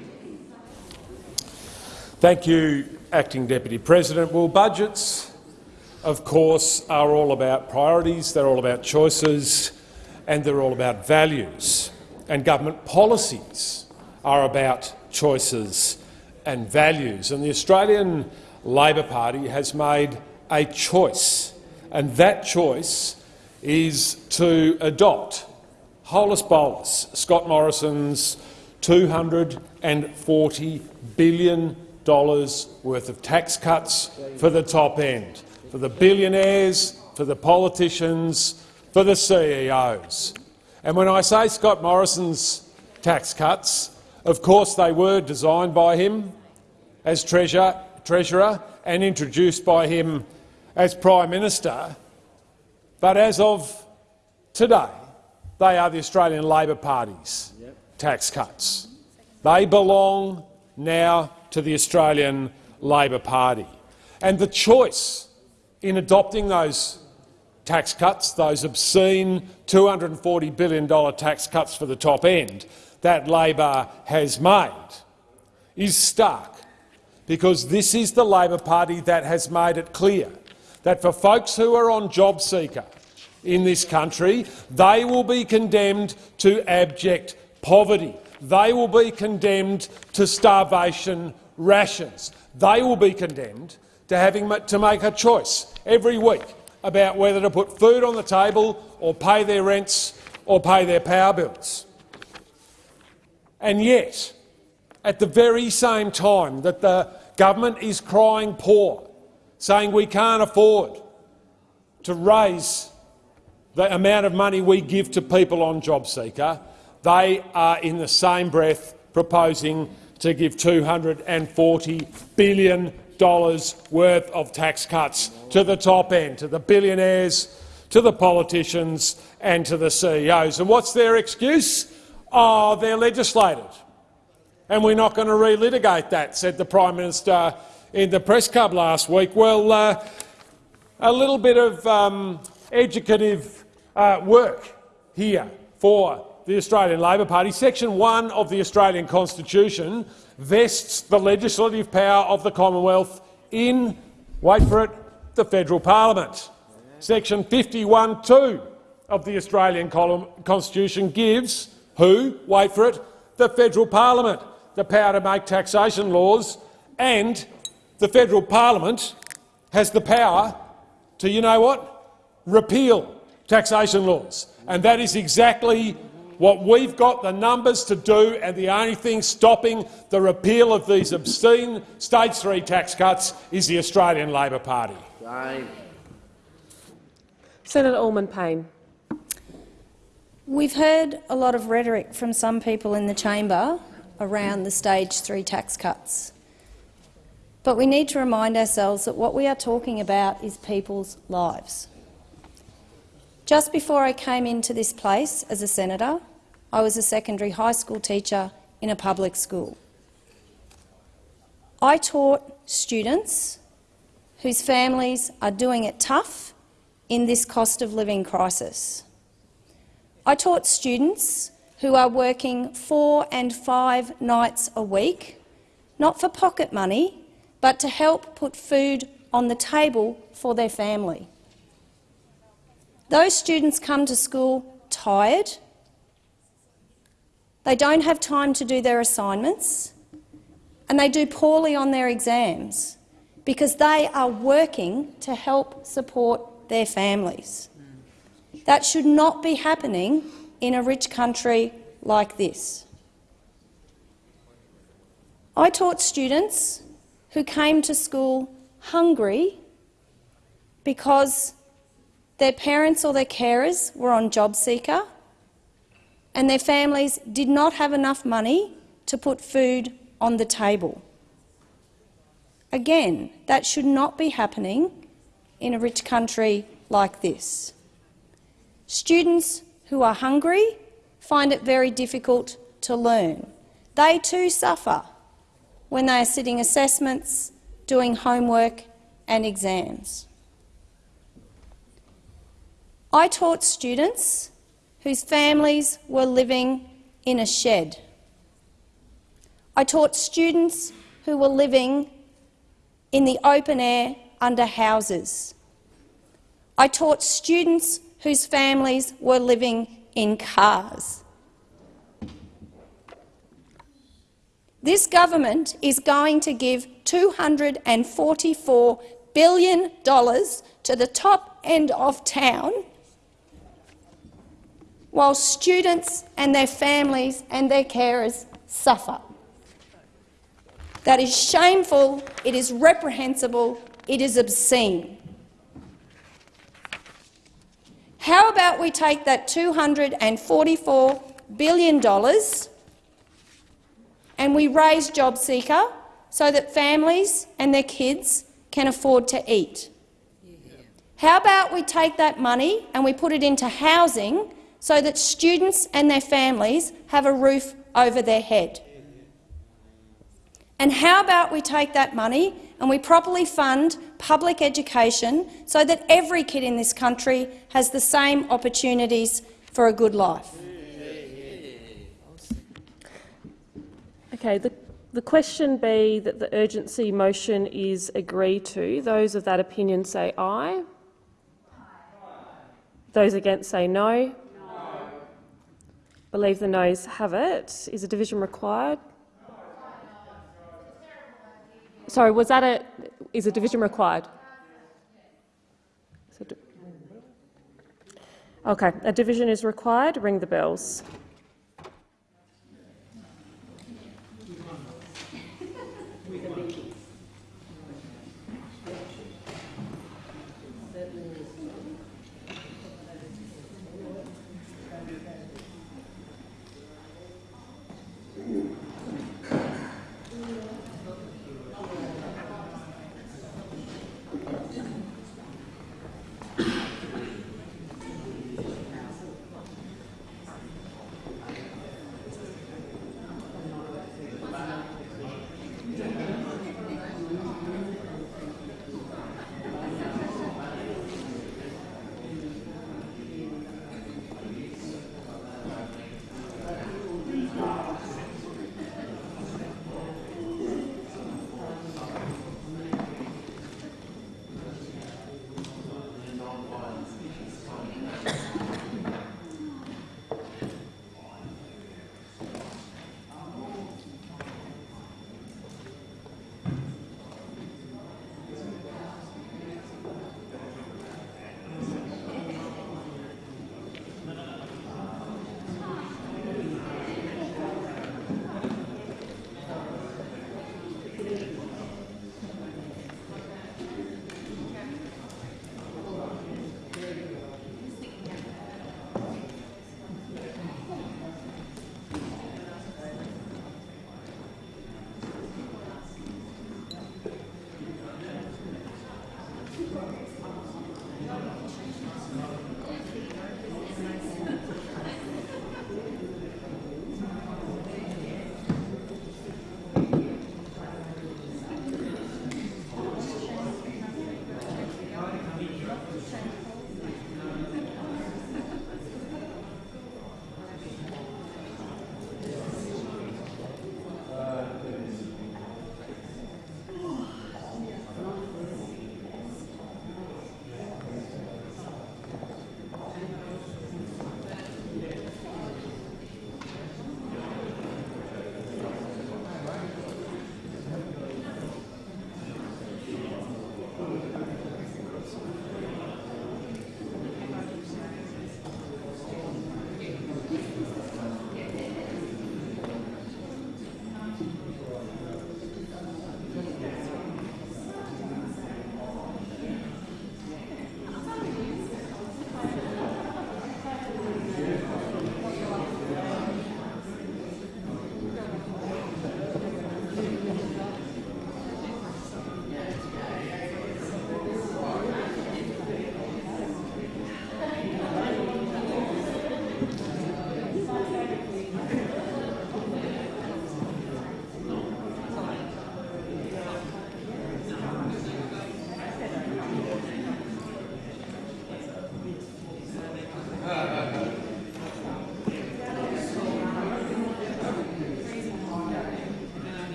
[SPEAKER 15] Thank you, Acting Deputy President. Well, budgets, of course, are all about priorities, they're all about choices, and they're all about values. And government policies are about choices and values. And the Australian Labor Party has made a choice, and that choice is to adopt holus bolus Scott Morrison's $240 billion worth of tax cuts for the top end, for the billionaires, for the politicians, for the CEOs. And when I say Scott Morrison's tax cuts, of course they were designed by him as treasurer, treasurer and introduced by him as Prime Minister. But as of today, they are the Australian Labor Party's tax cuts. They belong now to the Australian Labor Party. And the choice in adopting those tax cuts, those obscene $240 billion tax cuts for the top end that Labor has made, is stark, because this is the Labor Party that has made it clear that for folks who are on JobSeeker in this country, they will be condemned to abject poverty. They will be condemned to starvation rations. They will be condemned to having to make a choice every week about whether to put food on the table or pay their rents or pay their power bills. And yet, at the very same time that the government is crying poor, saying we can't afford to raise the amount of money we give to people on JobSeeker, they are in the same breath proposing to give $240 billion worth of tax cuts to the top end, to the billionaires, to the politicians and to the CEOs. And what's their excuse? Oh, they're legislated. And we're not going to relitigate that, said the Prime Minister in the press club last week. Well, uh, a little bit of um, educative uh, work here for the Australian Labor Party. Section 1 of the Australian Constitution vests the legislative power of the Commonwealth in, wait for it, the federal parliament. Section 51.2 of the Australian Constitution gives who, wait for it, the federal parliament the power to make taxation laws and the federal parliament has the power to, you know what, repeal taxation laws. And that is exactly what we've got the numbers to do, and the only thing stopping the repeal of these obscene stage three tax cuts is the Australian Labor Party.
[SPEAKER 14] Senator Allman-Payne.
[SPEAKER 16] We've heard a lot of rhetoric from some people in the chamber around the stage three tax cuts. But we need to remind ourselves that what we are talking about is people's lives. Just before I came into this place as a senator, I was a secondary high school teacher in a public school. I taught students whose families are doing it tough in this cost of living crisis. I taught students who are working four and five nights a week, not for pocket money, but to help put food on the table for their family. Those students come to school tired, they don't have time to do their assignments, and they do poorly on their exams because they are working to help support their families. That should not be happening in a rich country like this. I taught students who came to school hungry because their parents or their carers were on JobSeeker and their families did not have enough money to put food on the table. Again, that should not be happening in a rich country like this. Students who are hungry find it very difficult to learn. They too suffer when they are sitting assessments, doing homework and exams. I taught students whose families were living in a shed. I taught students who were living in the open air under houses. I taught students whose families were living in cars. This government is going to give $244 billion to the top end of town while students and their families and their carers suffer. That is shameful, it is reprehensible, it is obscene. How about we take that $244 billion and we raise JobSeeker so that families and their kids can afford to eat? How about we take that money and we put it into housing so that students and their families have a roof over their head? And how about we take that money and we properly fund public education so that every kid in this country has the same opportunities for a good life?
[SPEAKER 14] Okay, the, the question be that the urgency motion is agreed to. Those of that opinion say aye. Those against say no. no. Believe the noes have it. Is a division required? Sorry, was that a is a division required? Okay, a division is required. Ring the bells.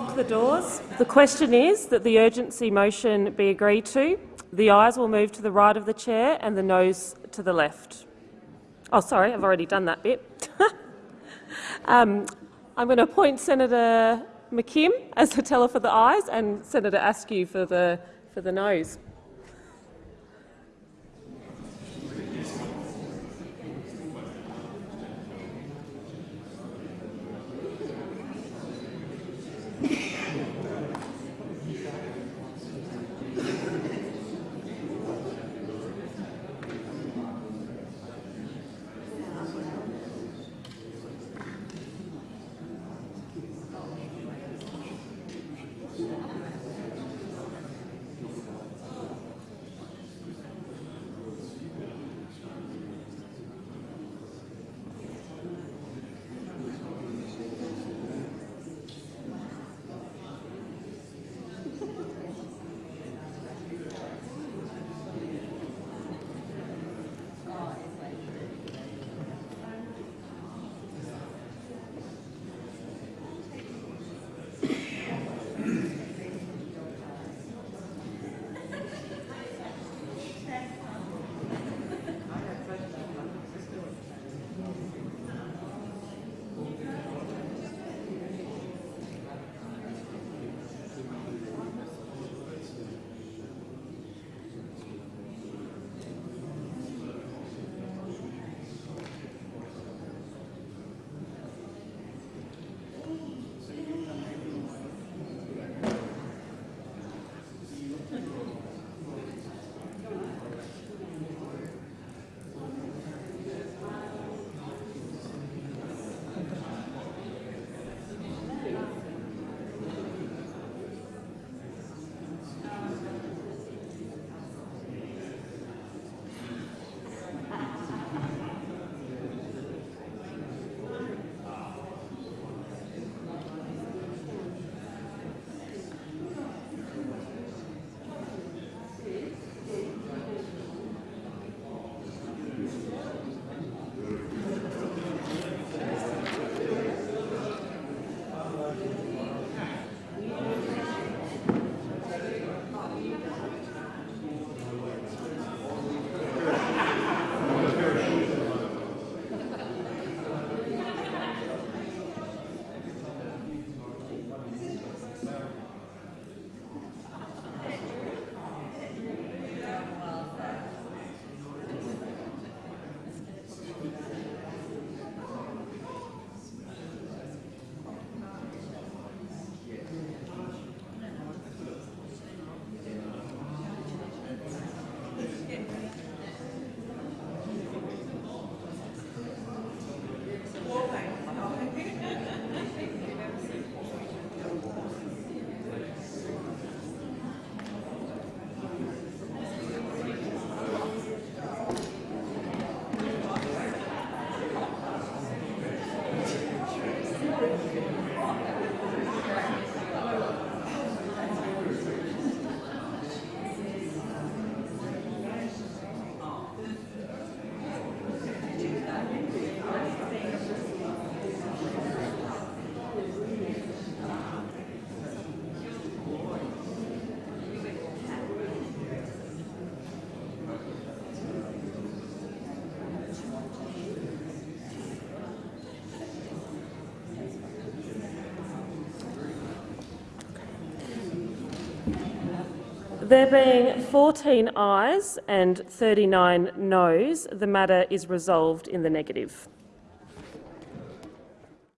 [SPEAKER 14] Lock the doors. The question is that the urgency motion be agreed to. The ayes will move to the right of the chair and the noes to the left. Oh, sorry, I've already done that bit. um, I'm going to appoint Senator McKim as the teller for the ayes and Senator Askew for the, for the noes. There being 14 ayes and 39 noes, the matter is resolved in the negative.